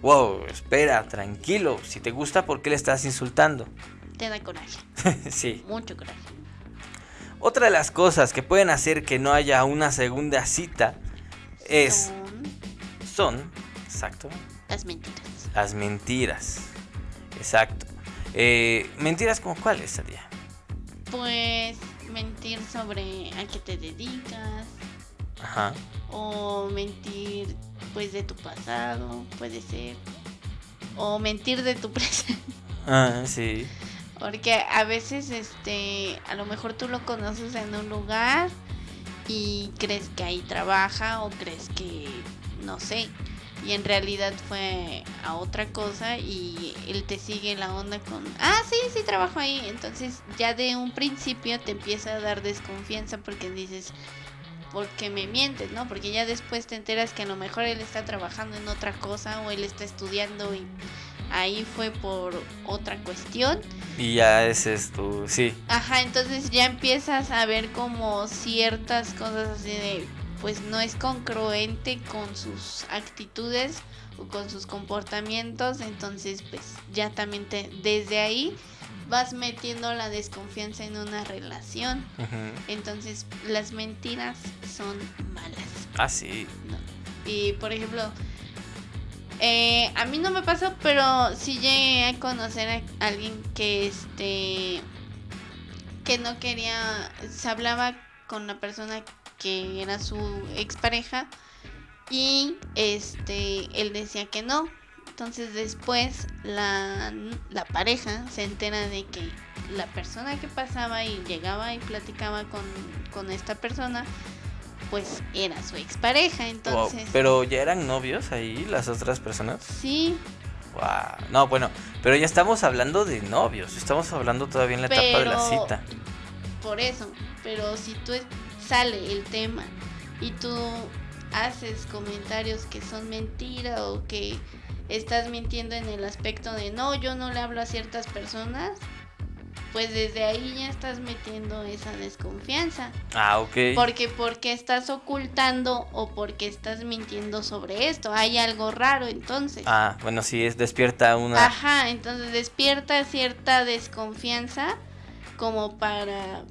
wow, espera, tranquilo. Si te gusta, ¿por qué le estás insultando? Te da coraje. sí. Mucho coraje. Otra de las cosas que pueden hacer que no haya una segunda cita es, Son son, exacto, las mentiras. las mentiras. Exacto. Eh, mentiras como cuáles sería. Pues mentir sobre a qué te dedicas Ajá. o mentir pues de tu pasado, puede ser. O mentir de tu presente. Ah, sí. Porque a veces, este, a lo mejor tú lo conoces en un lugar y crees que ahí trabaja o crees que, no sé, y en realidad fue a otra cosa y él te sigue la onda con, ah, sí, sí trabajo ahí. Entonces ya de un principio te empieza a dar desconfianza porque dices, ¿por qué me mientes, no? Porque ya después te enteras que a lo mejor él está trabajando en otra cosa o él está estudiando y ahí fue por otra cuestión. Y ya ese es tu, sí. Ajá, entonces ya empiezas a ver como ciertas cosas así de, pues no es congruente con sus actitudes o con sus comportamientos, entonces pues ya también te, desde ahí vas metiendo la desconfianza en una relación. Entonces las mentiras son malas. Ah, sí. Y por ejemplo, eh, a mí no me pasó, pero sí llegué a conocer a alguien que este que no quería, se hablaba con la persona que era su expareja y este él decía que no. Entonces después la, la pareja se entera de que la persona que pasaba y llegaba y platicaba con, con esta persona pues era su expareja, entonces... pero ya eran novios ahí las otras personas. Sí. Wow. No, bueno, pero ya estamos hablando de novios, estamos hablando todavía en la etapa de la cita. Por eso, pero si tú sale el tema y tú haces comentarios que son mentira o que estás mintiendo en el aspecto de no, yo no le hablo a ciertas personas, pues desde ahí ya estás metiendo esa desconfianza. Ah, ok. Porque porque estás ocultando o porque estás mintiendo sobre esto. Hay algo raro entonces. Ah, bueno, sí, es despierta una... Ajá, entonces despierta cierta desconfianza como para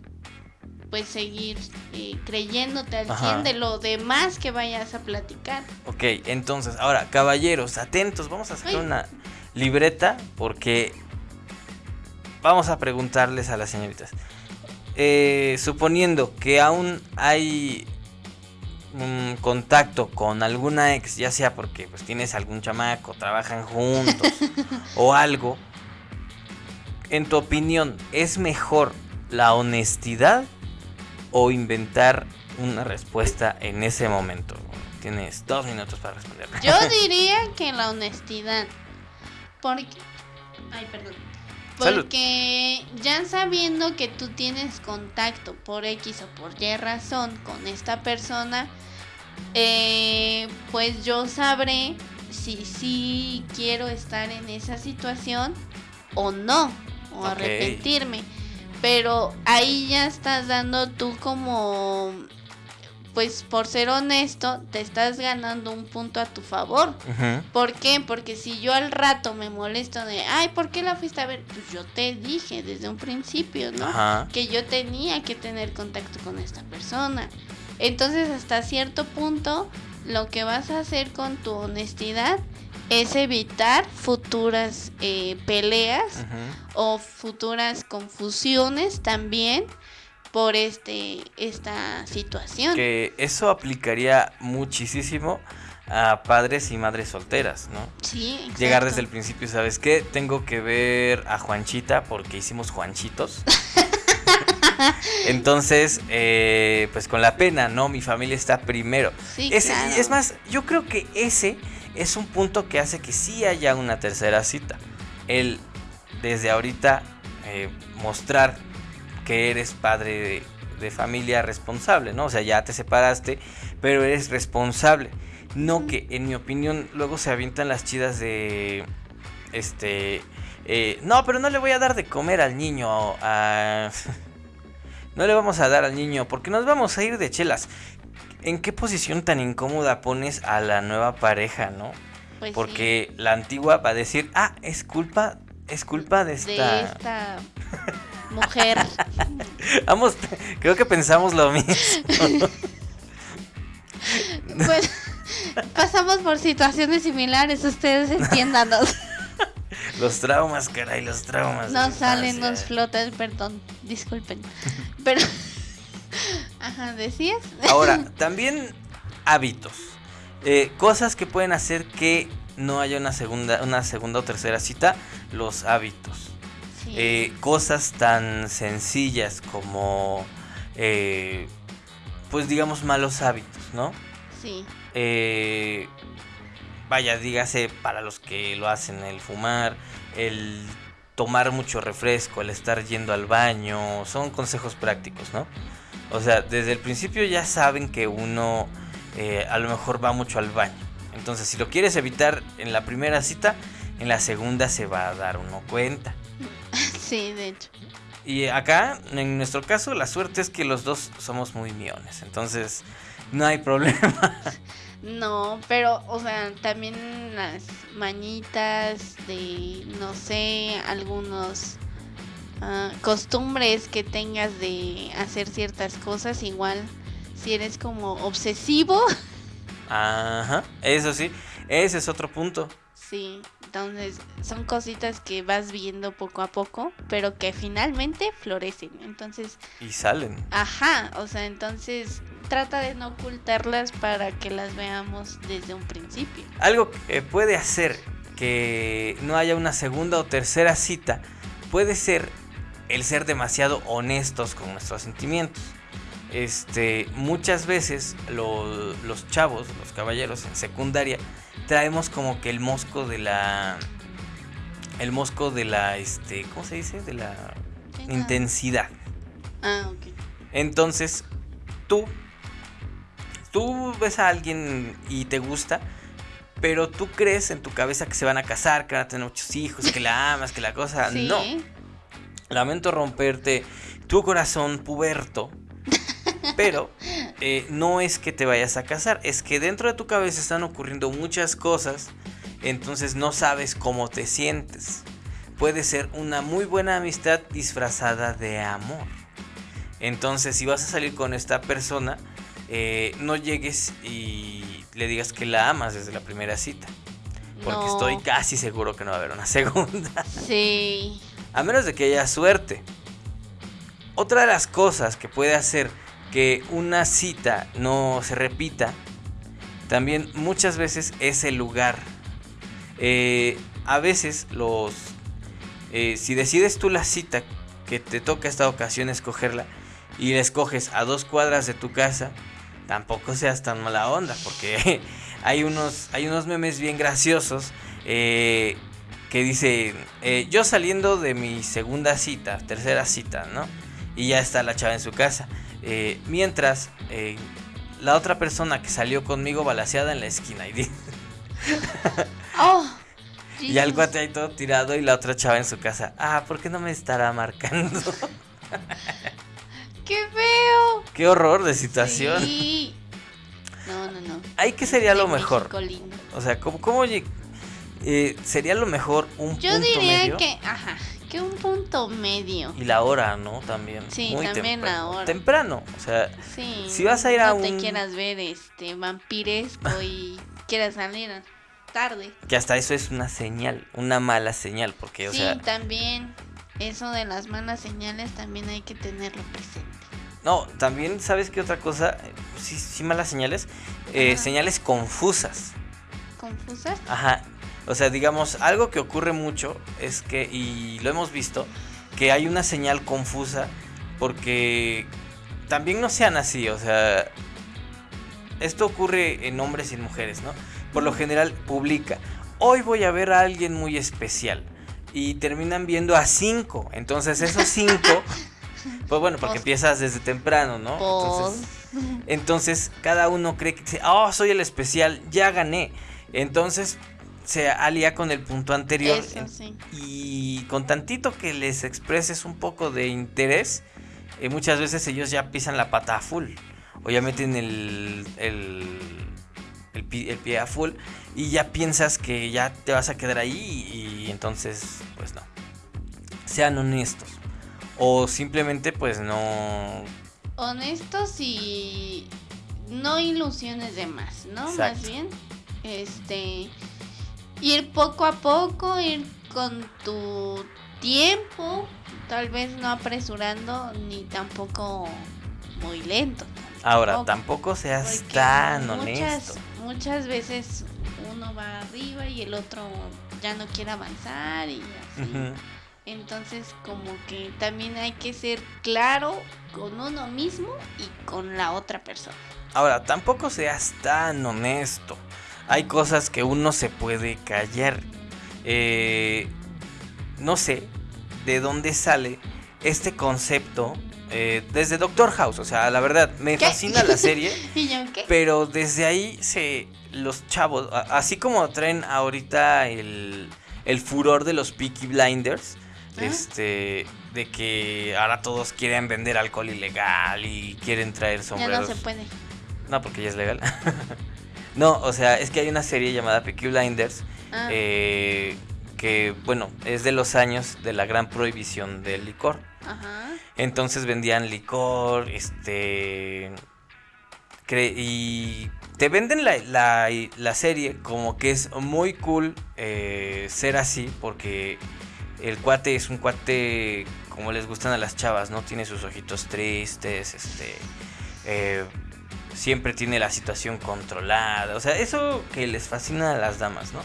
pues seguir eh, creyéndote al 100 de lo demás que vayas a platicar. Ok, entonces, ahora, caballeros, atentos, vamos a hacer una libreta porque vamos a preguntarles a las señoritas. Eh, suponiendo que aún hay un contacto con alguna ex, ya sea porque pues tienes algún chamaco, trabajan juntos o algo, en tu opinión, ¿es mejor la honestidad o inventar una respuesta en ese momento? Tienes dos minutos para responder. Yo diría que la honestidad. Porque... Ay, perdón. Porque ya sabiendo que tú tienes contacto por X o por Y razón con esta persona, eh, pues yo sabré si sí quiero estar en esa situación o no, o arrepentirme. Pero ahí ya estás dando tú como pues por ser honesto, te estás ganando un punto a tu favor. ¿Por qué? Porque si yo al rato me molesto de, ay, ¿por qué la fuiste a ver? Pues yo te dije desde un principio, ¿no? Que yo tenía que tener contacto con esta persona. Entonces, hasta cierto punto, lo que vas a hacer con tu honestidad es evitar futuras eh, peleas o futuras confusiones también por este esta situación. Que eso aplicaría muchísimo a padres y madres solteras, ¿no? Sí, exacto. Llegar desde el principio, ¿sabes qué? Tengo que ver a Juanchita porque hicimos Juanchitos. Entonces, eh, pues con la pena, ¿no? Mi familia está primero. Sí, claro. Es más, yo creo que ese es un punto que hace que sí haya una tercera cita. El desde ahorita eh, mostrar que eres padre de, familia responsable, ¿no? O sea, ya te separaste, pero eres responsable. No que, en mi opinión, luego se avientan las chidas de. Este. Eh, no, pero no le voy a dar de comer al niño. A, no le vamos a dar al niño porque nos vamos a ir de chelas. ¿En qué posición tan incómoda pones a la nueva pareja, no? Pues porque la antigua va a decir, ah, es culpa, es culpa de esta. De esta mujer. Vamos, creo que pensamos lo mismo. pues pasamos por situaciones similares, ustedes entiéndanos. Los traumas, caray, los traumas. No salen, nos flotan, perdón, disculpen. Pero, ajá, ¿decías? Ahora, también hábitos. Eh, cosas que pueden hacer que no haya una segunda, una segunda o tercera cita, los hábitos. Eh, cosas tan sencillas como, eh, pues digamos, malos hábitos, ¿no? Sí. Eh, vaya, dígase para los que lo hacen, el fumar, el tomar mucho refresco, el estar yendo al baño, son consejos prácticos, ¿no? O sea, desde el principio ya saben que uno eh, a lo mejor va mucho al baño. Entonces, si lo quieres evitar en la primera cita, en la segunda se va a dar uno cuenta. Sí, de hecho. Y acá, en nuestro caso, la suerte es que los dos somos muy miones. Entonces, no hay problema. No, pero, o sea, también las mañitas de, no sé, algunos ah, costumbres que tengas de hacer ciertas cosas, igual, si eres como obsesivo. Ajá, eso sí, ese es otro punto. Sí, entonces son cositas que vas viendo poco a poco, pero que finalmente florecen. Entonces. Y salen. Ajá, o sea, entonces trata de no ocultarlas para que las veamos desde un principio. Algo que puede hacer que no haya una segunda o tercera cita puede ser el ser demasiado honestos con nuestros sentimientos. Este, muchas veces los chavos, los caballeros en secundaria, traemos como que el mosco de la. El mosco de la. Este. ¿Cómo se dice? De la intensidad. Ah, ok. Entonces, tú. Tú ves a alguien y te gusta. Pero tú crees en tu cabeza que se van a casar, que van a tener muchos hijos, que la amas, que la cosa. No. Lamento romperte tu corazón puberto pero eh, no es que te vayas a casar, es que dentro de tu cabeza están ocurriendo muchas cosas, entonces no sabes cómo te sientes. Puede ser una muy buena amistad disfrazada de amor. Entonces si vas a salir con esta persona, eh, no llegues y le digas que la amas desde la primera cita. Porque estoy casi seguro que no va a haber una segunda. Sí. A menos de que haya suerte. Otra de las cosas que puede hacer que una cita no se repita, también muchas veces es el lugar. Eh, a veces los... Eh, si decides tú la cita que te toca esta ocasión escogerla y la escoges a dos cuadras de tu casa, tampoco seas tan mala onda, porque hay unos, hay unos memes bien graciosos eh, que dicen, yo saliendo de mi segunda cita, tercera cita, ¿no? Y ya está la chava en su casa. Eh, mientras eh, la otra persona que salió conmigo balaseada en la esquina y oh, y al cuate ahí todo tirado y la otra chava en su casa. Ah, ¿por qué no me estará marcando? ¡Qué feo! ¡Qué horror de situación! No, no, no. Ahí que sería lo mejor. O sea, ¿cómo, cómo eh, sería lo mejor un Yo diría que, ajá, que un punto medio. Y la hora, ¿no? También. Sí, también la hora. Temprano, o sea, sí, si vas a ir a un... Te quieras ver este vampiresco y quieras salir tarde. Que hasta eso es una señal, una mala señal, porque, o sea... Sí, también, eso de las malas señales también hay que tenerlo presente. No, también, ¿sabes qué otra cosa? Sí, sí malas señales. Eh, señales confusas. ¿Confusas? Ajá, o sea, digamos, algo que ocurre mucho es que, y lo hemos visto, que hay una señal confusa porque también no sean así, o sea, esto ocurre en hombres y en mujeres, ¿no? Por lo general publica, hoy voy a ver a alguien muy especial y terminan viendo a cinco, entonces esos cinco, pues bueno, porque empiezas desde temprano, ¿no? Entonces, entonces cada uno cree que, oh, soy el especial, ya gané. Entonces, se alía con el punto anterior. Y con tantito que les expreses un poco de interés, eh, muchas veces ellos ya pisan la pata a full. O ya meten el, el, el, pie, a full. Y ya piensas que ya te vas a quedar ahí. Y entonces, pues no. Sean honestos. O simplemente, pues no. Honestos y no ilusiones de más, ¿no? Más bien. Este ir poco a poco, ir con tu tiempo, tal vez no apresurando ni tampoco muy lento. Ahora, tampoco seas tan honesto. Muchas veces uno va arriba y el otro ya no quiere avanzar y así. Entonces, como que también hay que ser claro con uno mismo y con la otra persona. Ahora, tampoco seas tan honesto hay cosas que uno se puede callar. Eh, no sé de dónde sale este concepto eh, desde Doctor House. O sea, la verdad, me fascina la serie. ¿Y yo qué? Pero desde ahí se los chavos, así como traen ahorita el, el furor de los Peaky Blinders, Ah. este, de que ahora todos quieren vender alcohol ilegal y quieren traer Ya sombreros. no se puede. No, porque ya es legal. no, o sea, es que hay una serie llamada Peaky Blinders Ah, eh, que, bueno, es de los años de la gran prohibición del licor. Ajá. Entonces vendían licor, este... y te venden la, la- la serie como que es muy cool eh, ser así porque el cuate es un cuate como les gustan a las chavas, ¿no? Tiene sus ojitos tristes, este... eh, siempre tiene la situación controlada, o sea, eso que les fascina a las damas, ¿no?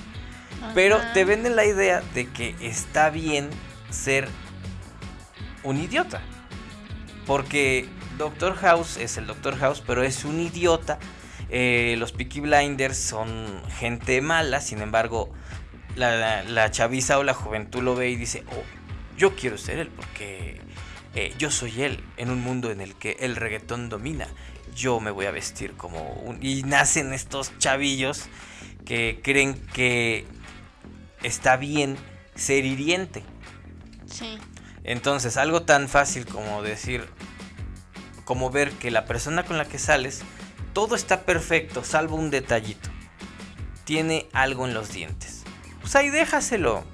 Pero te venden la idea de que está bien ser un idiota. Porque Doctor House es el Doctor House, pero es un idiota. Eh, los Peaky Blinders son gente mala, sin embargo, la, la chaviza o la juventud lo ve y dice, oh, yo quiero ser él porque eh, yo soy él en un mundo en el que el reggaetón domina. Yo me voy a vestir como un... Y nacen estos chavillos que creen que está bien ser hiriente. Sí. Entonces, algo tan fácil como decir, como ver que la persona con la que sales, todo está perfecto, salvo un detallito. Tiene algo en los dientes. Pues ahí déjaselo.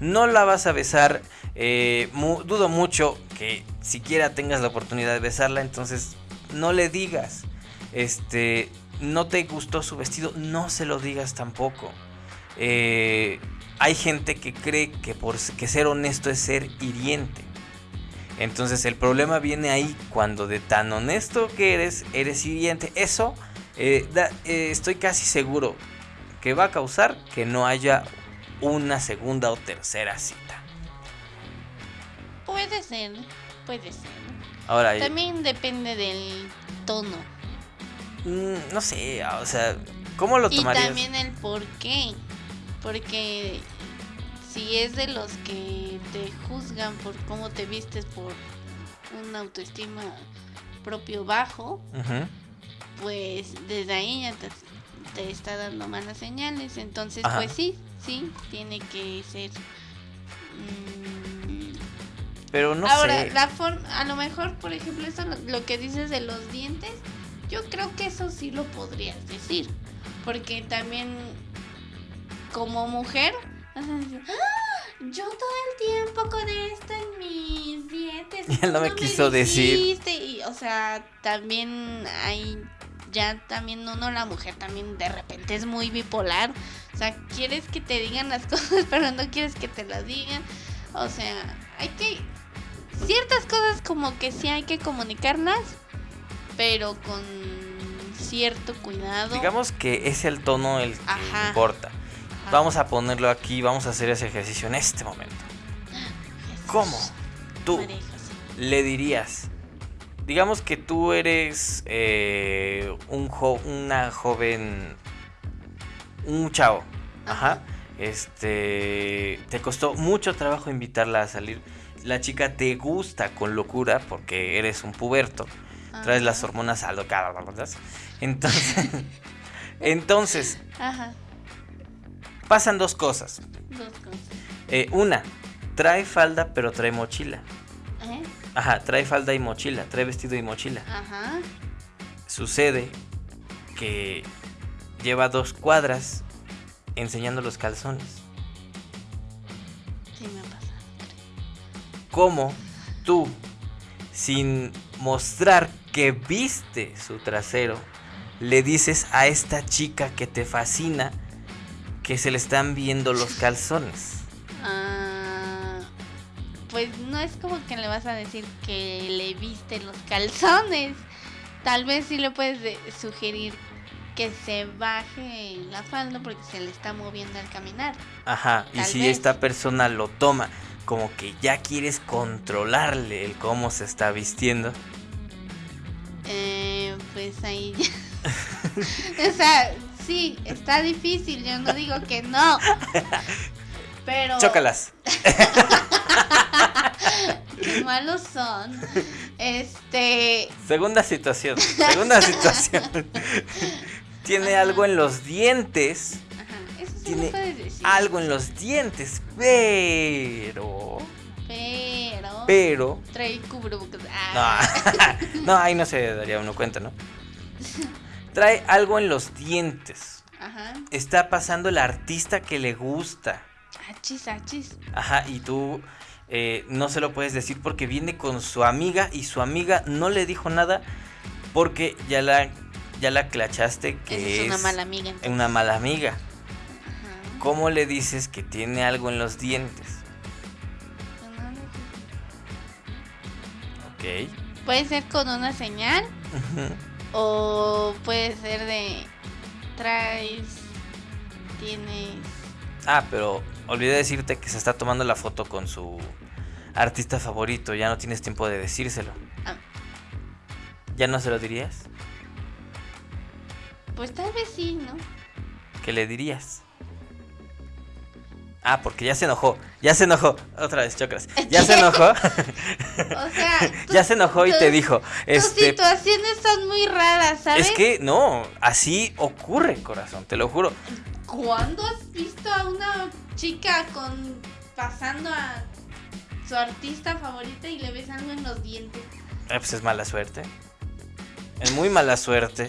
No la vas a besar. eh, mu- dudo mucho que siquiera tengas la oportunidad de besarla. Entonces, no le digas. Este, no te gustó su vestido, no se lo digas tampoco. Eh, hay gente que cree que por que ser honesto es ser hiriente. Entonces el problema viene ahí cuando de tan honesto que eres, eres hiriente. Eso eh, eh, estoy casi seguro que va a causar que no haya una segunda o tercera cita. Puede ser, puede ser. Ahora, También depende del tono. mm, no sé, o sea, ¿cómo lo Y tomarías? también el por qué. Porque si es de los que te juzgan por cómo te vistes, por una autoestima propio bajo, pues desde ahí ya te, te está dando malas señales. Entonces, Ajá. pues sí, sí, tiene que ser. mm, Pero no Ahora, sé. la for- a lo mejor, por ejemplo, eso lo, que dices de los dientes, yo creo que eso sí lo podrías decir. Porque también, como mujer, vas a decir, "Ah, yo todo el tiempo con esto en mis dientes. Y él no me ¿cómo quiso decir. dijiste?". Y, o sea, también hay, ya también uno, la mujer, también de repente es muy bipolar. O sea, quieres que te digan las cosas, pero no quieres que te las digan. O sea, hay que... Ciertas cosas como que sí hay que comunicarlas, pero con cierto cuidado. Digamos que es el tono el que Ajá. importa. Ajá. Vamos a ponerlo aquí, vamos a hacer ese ejercicio en este momento. Jesús, ¿Cómo? Tú María le dirías, digamos que tú eres eh, un jo- una joven, un chavo, ajá, Ajá. este, te costó mucho trabajo invitarla a salir. La chica te gusta con locura porque eres un puberto, traes las hormonas alocadas, ¿verdad? Entonces, entonces Ajá, pasan dos cosas. dos cosas. Eh, una, trae falda pero trae mochila. ¿Eh? Ajá, trae falda y mochila, trae vestido y mochila. Ajá. Sucede que lleva dos cuadras enseñando los calzones. ¿Cómo tú, sin mostrar que viste su trasero, le dices a esta chica que te fascina que se le están viendo los calzones? Ah, pues no es como que le vas a decir que le viste los calzones. Tal vez sí le puedes de- sugerir que se baje la falda porque se le está moviendo al caminar. Ajá, y si vez. esta persona lo toma como que ya quieres controlarle el cómo se está vistiendo, Eh, pues ahí ya- o sea, sí, está difícil, yo no digo que no. Pero chócalas. qué malos son. Este. Segunda situación. Segunda situación. Tiene algo en los dientes. Tiene algo en los dientes, pero. Pero. Pero. Trae cubrebocas. No, Ah. no, ahí no se daría uno cuenta, ¿no? Trae algo en los dientes. Ajá. Está pasando el artista que le gusta. Achis, achis. Ajá, y tú eh, no se lo puedes decir porque viene con su amiga y su amiga no le dijo nada porque ya la, ya la clachaste que Esa es una es mala amiga. entonces. una mala amiga. ¿Cómo le dices que tiene algo en los dientes? Ok. Puede ser con una señal o puede ser de traes, tienes. Ah, pero olvidé decirte que se está tomando la foto con su artista favorito. Ya no tienes tiempo de decírselo. Ah, ¿Ya no se lo dirías? pues tal vez sí, ¿no? ¿Qué le dirías? Ah, porque ya se enojó. Ya se enojó. Otra vez, chocras. Ya se enojó. O sea, ya se enojó y te tus- dijo. Tus Este. situaciones son muy raras, ¿sabes? Es que no, así ocurre, corazón, te lo juro. ¿Cuándo has visto a una chica con pasando a su artista favorita y le ves algo en los dientes? Eh, pues es mala suerte. Es muy mala suerte.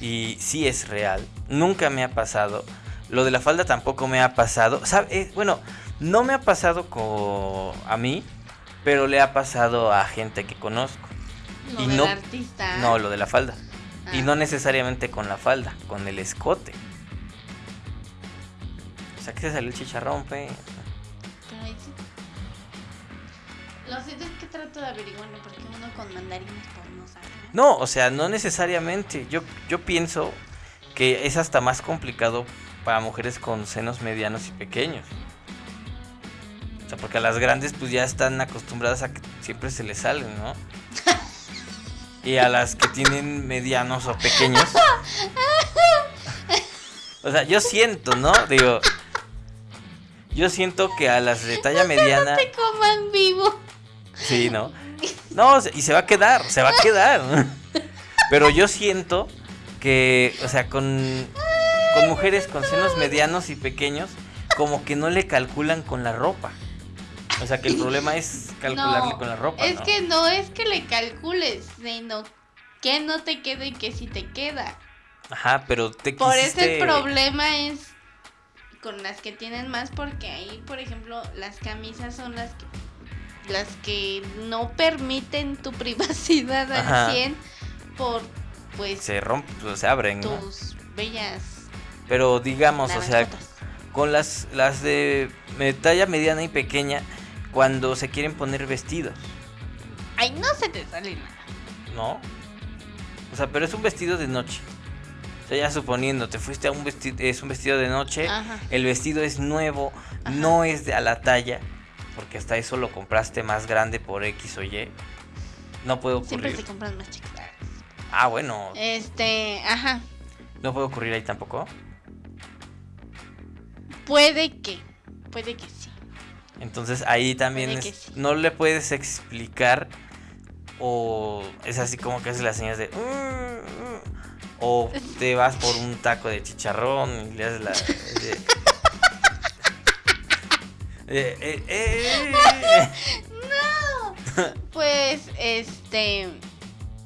Y sí es real. Nunca me ha pasado. Lo de la falda tampoco me ha pasado. ¿Sabe? Eh, bueno, no me ha pasado co- a mí, pero le ha pasado a gente que conozco. Lo Y del no- artista. No, lo de la falda. Y Ah. no necesariamente con la falda, con el escote. O sea que se salió el chicharrón, pe. Lo siento es que trato de averiguarlo porque uno con mandarines pues no sabe. ¿no? No, o sea, no necesariamente. Yo, yo pienso que es hasta más complicado para mujeres con senos medianos y pequeños. O sea, porque a las grandes pues ya están acostumbradas a que siempre se les salen, ¿no? Y a las que tienen medianos o pequeños. O sea, yo siento, ¿no? Digo, yo siento que a las de talla mediana... Te coman vivo. Sí, ¿no? No, y se va a quedar, se va a quedar. Pero yo siento que, o sea, con, con mujeres con senos medianos y pequeños, como que no le calculan con la ropa. O sea, que el problema es calcularle No, con la ropa. Es ¿no? que no es que le calcules, sino que no te quede y que sí te queda. Ajá, pero te Por eso quisiste... el problema es con las que tienen más porque ahí, por ejemplo, las camisas son las que las que no permiten tu privacidad al Ajá. 100 por pues Se rompen, pues, se abren, ¿no? tus bellas Pero digamos, o sea, con las, las de talla mediana y pequeña, cuando se quieren poner vestidos. Ay, no se te sale nada. ¿no? O sea, pero es un vestido de noche. O sea, ya suponiendo, te fuiste a un vestido, es un vestido de noche, Ajá. el vestido es nuevo, Ajá. no es a la talla, porque hasta eso lo compraste más grande por X o Y. No puede Siempre ocurrir. se compran más chicas. Ah, bueno, Este, ajá. no puede ocurrir ahí tampoco. Puede que, puede que sí. Entonces ahí también es- sí. no le puedes explicar o es así como que haces las señas de "Mm, mm", o te vas por un taco de chicharrón y le haces la de- Eh, eh, eh, eh. Pues, este,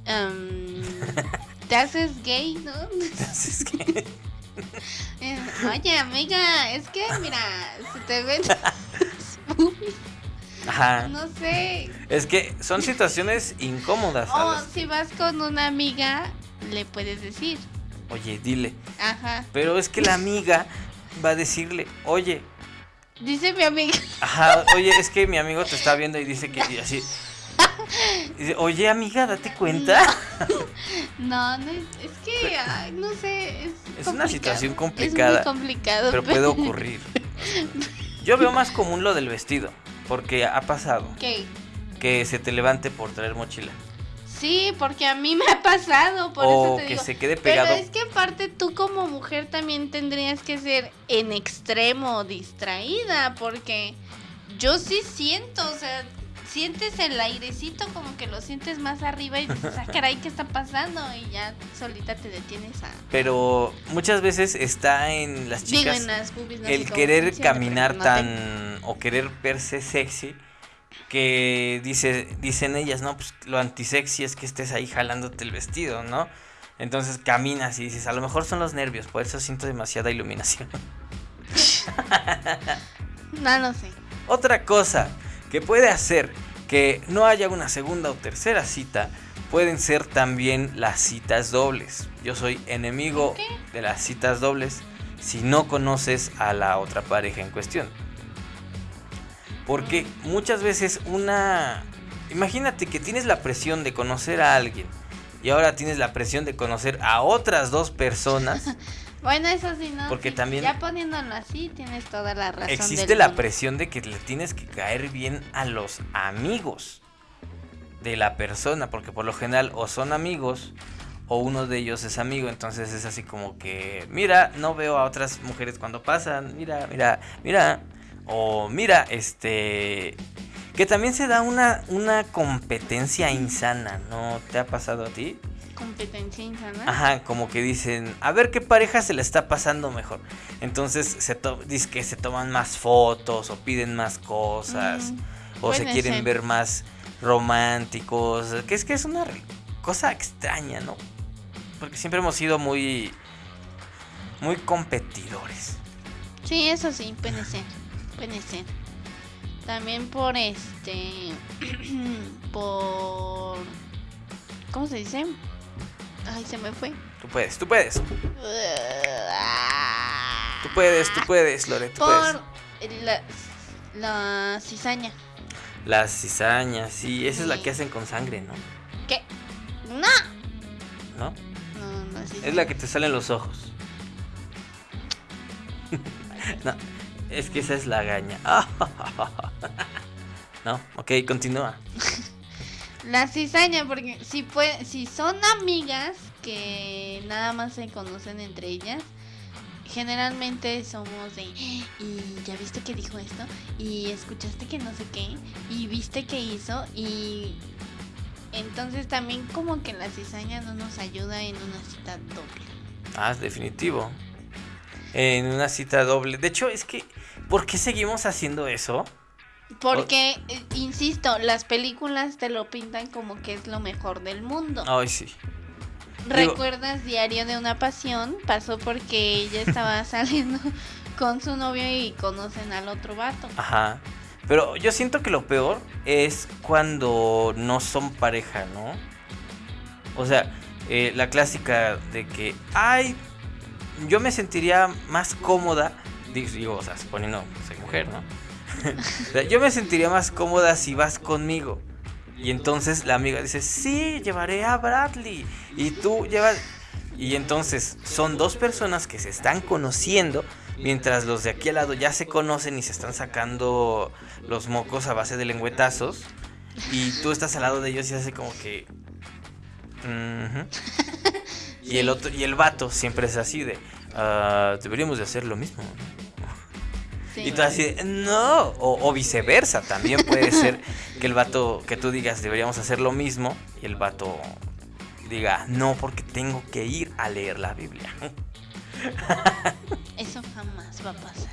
am, te haces gay, ¿no? Entonces, ¿qué? Eh, Oye, amiga, es que, mira, se te ven Ajá. no sé. Es que son situaciones incómodas, O si vas con una amiga, le puedes decir, Oye, dile. ajá. Pero es que la amiga va a decirle, oye, Dice mi amiga, Ajá, oye, es que mi amigo te está viendo y dice que y así. Oye, amiga, date cuenta. no, no es, es que, ay, no sé, es, Es una situación Es complicada, muy complicado. Pero puede ocurrir. Yo veo más común lo del vestido, porque ha pasado ¿Qué? que se te levante por traer mochila. Sí, porque a mí me ha pasado, por o eso te que digo. se quede Pero pegado. es que aparte tú como mujer también tendrías que ser en extremo distraída, porque yo sí siento, o sea, sientes el airecito como que lo sientes más arriba y dices, ah, caray, ¿qué está pasando? Y ya solita te detienes a... Pero muchas veces está en las Digo, chicas en las boobies, no el querer caminar te- tan o querer verse sexy que dice dicen ellas, no, pues lo antisexy es que estés ahí jalándote el vestido, ¿no? Entonces caminas y dices, a lo mejor son los nervios, por eso siento demasiada iluminación. No lo sé. Otra cosa que puede hacer que no haya una segunda o tercera cita pueden ser también las citas dobles. Yo soy enemigo ¿Qué? de las citas dobles si no conoces a la otra pareja en cuestión. Porque muchas veces una... Imagínate que tienes la presión de conocer a alguien y ahora tienes la presión de conocer a otras dos personas. Bueno, eso sí, ¿no? Porque Sí, también- Ya poniéndolo así, tienes toda la razón. Existe la mundo. presión de que le tienes que caer bien a los amigos de la persona, porque por lo general o son amigos o uno de ellos es amigo, entonces es así como que, mira, no veo a otras mujeres cuando pasan, mira, mira, mira, o mira, este, que también se da una, una competencia insana, ¿no te ha pasado a ti? Competencia insana. Ajá, como que dicen, a ver qué pareja se le está pasando mejor. Entonces se to dice que se toman más fotos o piden más cosas Mm, o se quieren ser. ver más románticos, que es que es una cosa extraña, ¿no? Porque siempre hemos sido muy muy competidores. Sí, eso sí, puede ser. Puede ser. También por este. por. ¿Cómo se dice? Ay, se me fue. Tú puedes, tú puedes. Tú puedes, tú puedes, Lore, tú puedes. Por la, la cizaña. Las cizañas, sí, esa es la que hacen con sangre, ¿no? ¿Qué? ¡No! ¿No? No, no es Es la que te salen los ojos. no, es que esa es la gaña. no, ok, continúa. La cizaña, porque si, puede, si son amigas que nada más se conocen entre ellas, generalmente somos de, y ya viste que dijo esto, y escuchaste que no sé qué, y viste que hizo, y entonces también como que la cizaña no nos ayuda en una cita doble. Ah, es definitivo. En una cita doble. De hecho, es que, ¿por qué seguimos haciendo eso? Porque, eh, insisto, las películas te lo pintan como que es lo mejor del mundo. Ay, sí. digo- ¿Recuerdas Diario de una Pasión? Pasó porque ella estaba saliendo con su novio y conocen al otro vato. Ajá. Pero yo siento que lo peor es cuando no son pareja, ¿no? O sea, eh, la clásica de que, ay, yo me sentiría más cómoda, digo, o sea, suponiendo soy mujer, ¿no? O sea, yo me sentiría más cómoda si vas conmigo. Y entonces la amiga dice, sí, llevaré a Bradley. Y tú llevas... Y entonces son dos personas que se están conociendo, mientras los de aquí al lado ya se conocen y se están sacando los mocos a base de lengüetazos. Y tú estás al lado de ellos y hace como que... Y el otro, y el vato siempre es así de... "Ah, deberíamos de hacer lo mismo. ¿No?". Sí. Y tú así, no, o, o viceversa, también puede ser que el vato, que tú digas, deberíamos hacer lo mismo, y el vato diga, no, porque tengo que ir a leer la Biblia. Eso jamás va a pasar.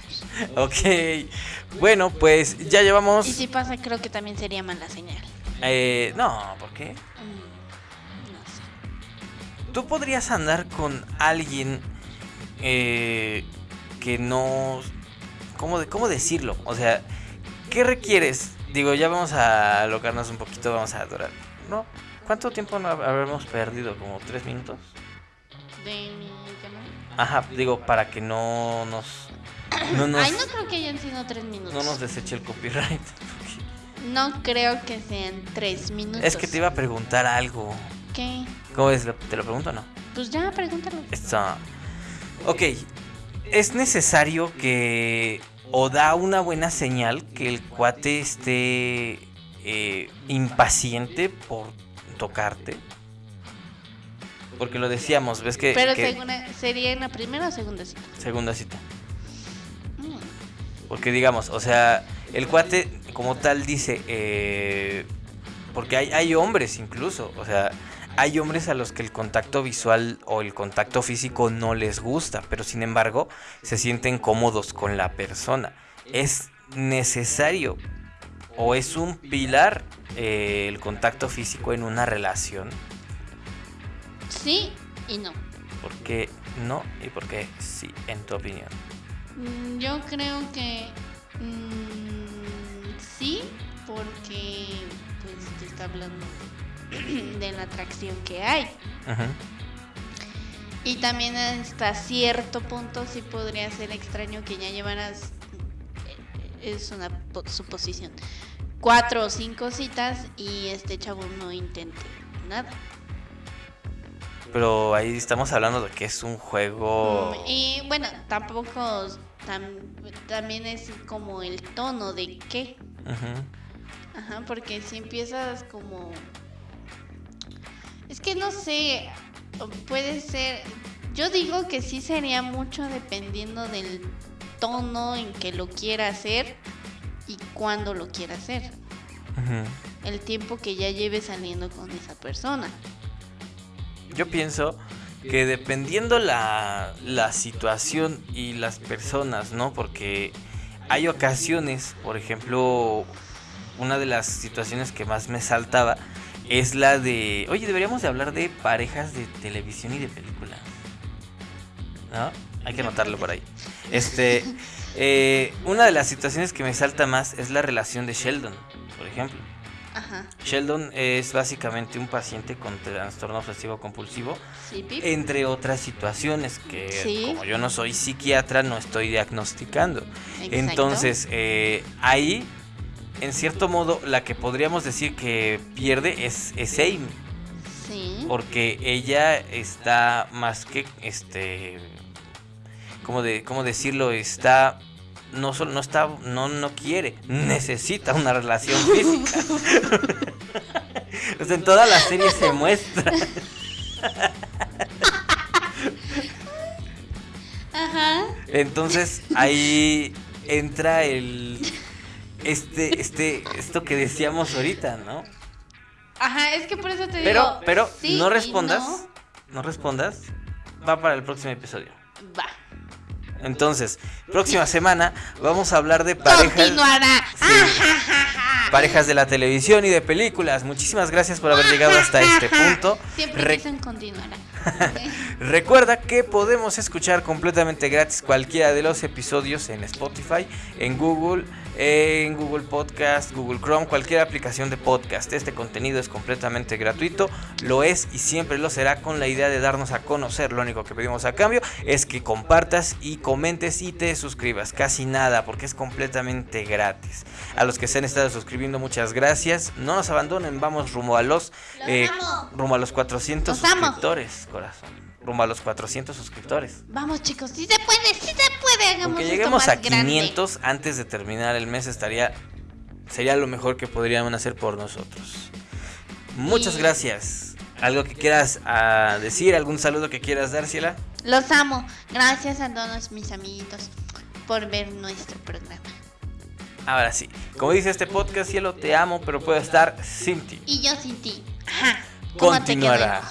ok, bueno, pues ya llevamos... Y si pasa, creo que también sería mala señal. eh, no, ¿por qué? Mm, no sé. Tú podrías andar con alguien eh, que no... ¿cómo, de- ¿Cómo decirlo? O sea, ¿qué requieres? Digo, ya vamos a alocarnos un poquito, vamos a adorar. ¿No? ¿Cuánto tiempo no hab- habremos perdido? ¿Como tres minutos? De mi llamada. Ajá, digo, para que no nos... No nos, Ay, no creo que hayan sido tres minutos. no nos deseche el copyright. No creo que sean tres minutos. Es que te iba a preguntar algo. ¿Qué? ¿Cómo es? ¿Te lo pregunto o no? Pues ya, pregúntalo. Está. Ok. Es necesario que. O da una buena señal que el cuate esté eh, impaciente por tocarte. Porque lo decíamos, ves que. Pero que- segunda- sería en la primera o segunda cita. segunda cita. Mm. Porque digamos, o sea, el cuate como tal dice, eh, porque hay, hay hombres incluso, o sea, hay hombres a los que el contacto visual o el contacto físico no les gusta, pero sin embargo se sienten cómodos con la persona. Es necesario o es un pilar eh, el contacto físico en una relación. Sí y no. ¿Por qué no y por qué sí, en tu opinión? Mm, Yo creo que mm, sí, porque pues te está hablando de la atracción que hay. Ujú. Y también hasta cierto punto sí podría ser extraño que ya llevaras, eh, es una po- suposición, cuatro o cinco citas y este chavo no intente nada. Pero ahí estamos hablando de que es un juego... Mm, Y bueno, tampoco tam- también es como el tono de qué. Ajá, porque si empiezas como... Es que no sé, puede ser... Yo digo que sí sería mucho dependiendo del tono en que lo quiera hacer y cuándo lo quiera hacer. El tiempo que ya lleve saliendo con esa persona. Yo pienso que dependiendo la, la situación y las personas, ¿no? Porque hay ocasiones, por ejemplo, una de las situaciones que más me saltaba es la de, oye, deberíamos de hablar de parejas de televisión y de películas. ¿No? Hay que anotarlo por ahí. Este, eh, una de las situaciones que me salta más es la relación de Sheldon, por ejemplo. Ajá. Sheldon es básicamente un paciente con trastorno obsesivo compulsivo, Sí, entre otras situaciones que Sí. como yo no soy psiquiatra no estoy diagnosticando. Exacto. Entonces, eh, ahí, en cierto modo, la que podríamos decir que pierde es, es Amy, Sí. porque ella está más que, este, ¿cómo, de, cómo decirlo? Está... No, solo, no está, no, no quiere, necesita una relación física. o sea, en toda la serie se muestra. Ajá. Entonces ahí entra el este este esto que decíamos ahorita, ¿no? Ajá, es que por eso te Pero digo. pero sí no respondas, no. no respondas. Va para el próximo episodio. Va. Entonces, próxima semana vamos a hablar de parejas Continuará. parejas de la televisión y de películas. Muchísimas gracias por haber llegado hasta este punto. Siempre Re- dicen continuará. Recuerda que podemos escuchar completamente gratis cualquiera de los episodios en Spotify, en Google, en Google Podcast, Google Chrome, cualquier aplicación de podcast. Este contenido es completamente gratuito, lo es y siempre lo será con la idea de darnos a conocer. Lo único que pedimos a cambio es que compartas y comentes y te suscribas. Casi nada, porque es completamente gratis. A los que se han estado suscribiendo, muchas gracias. No nos abandonen, vamos rumbo a los, eh, rumbo a los 400 Los amo. suscriptores, corazón. Rumbo a los 400 suscriptores. Vamos chicos, sí se puede, sí se puede. Hagamos esto lleguemos más a grande. 500 antes de terminar el mes estaría sería lo mejor que podrían hacer por nosotros. Muchas gracias. ¿Algo que quieras ah, decir? ¿Algún saludo que quieras dar, Ciela? Los amo. Gracias a todos mis amiguitos por ver nuestro programa. Ahora sí. Como dice este podcast, Cielo, te amo, pero puedo estar sin ti. Y yo sin ti. Ajá. ¿Cómo te Continuará.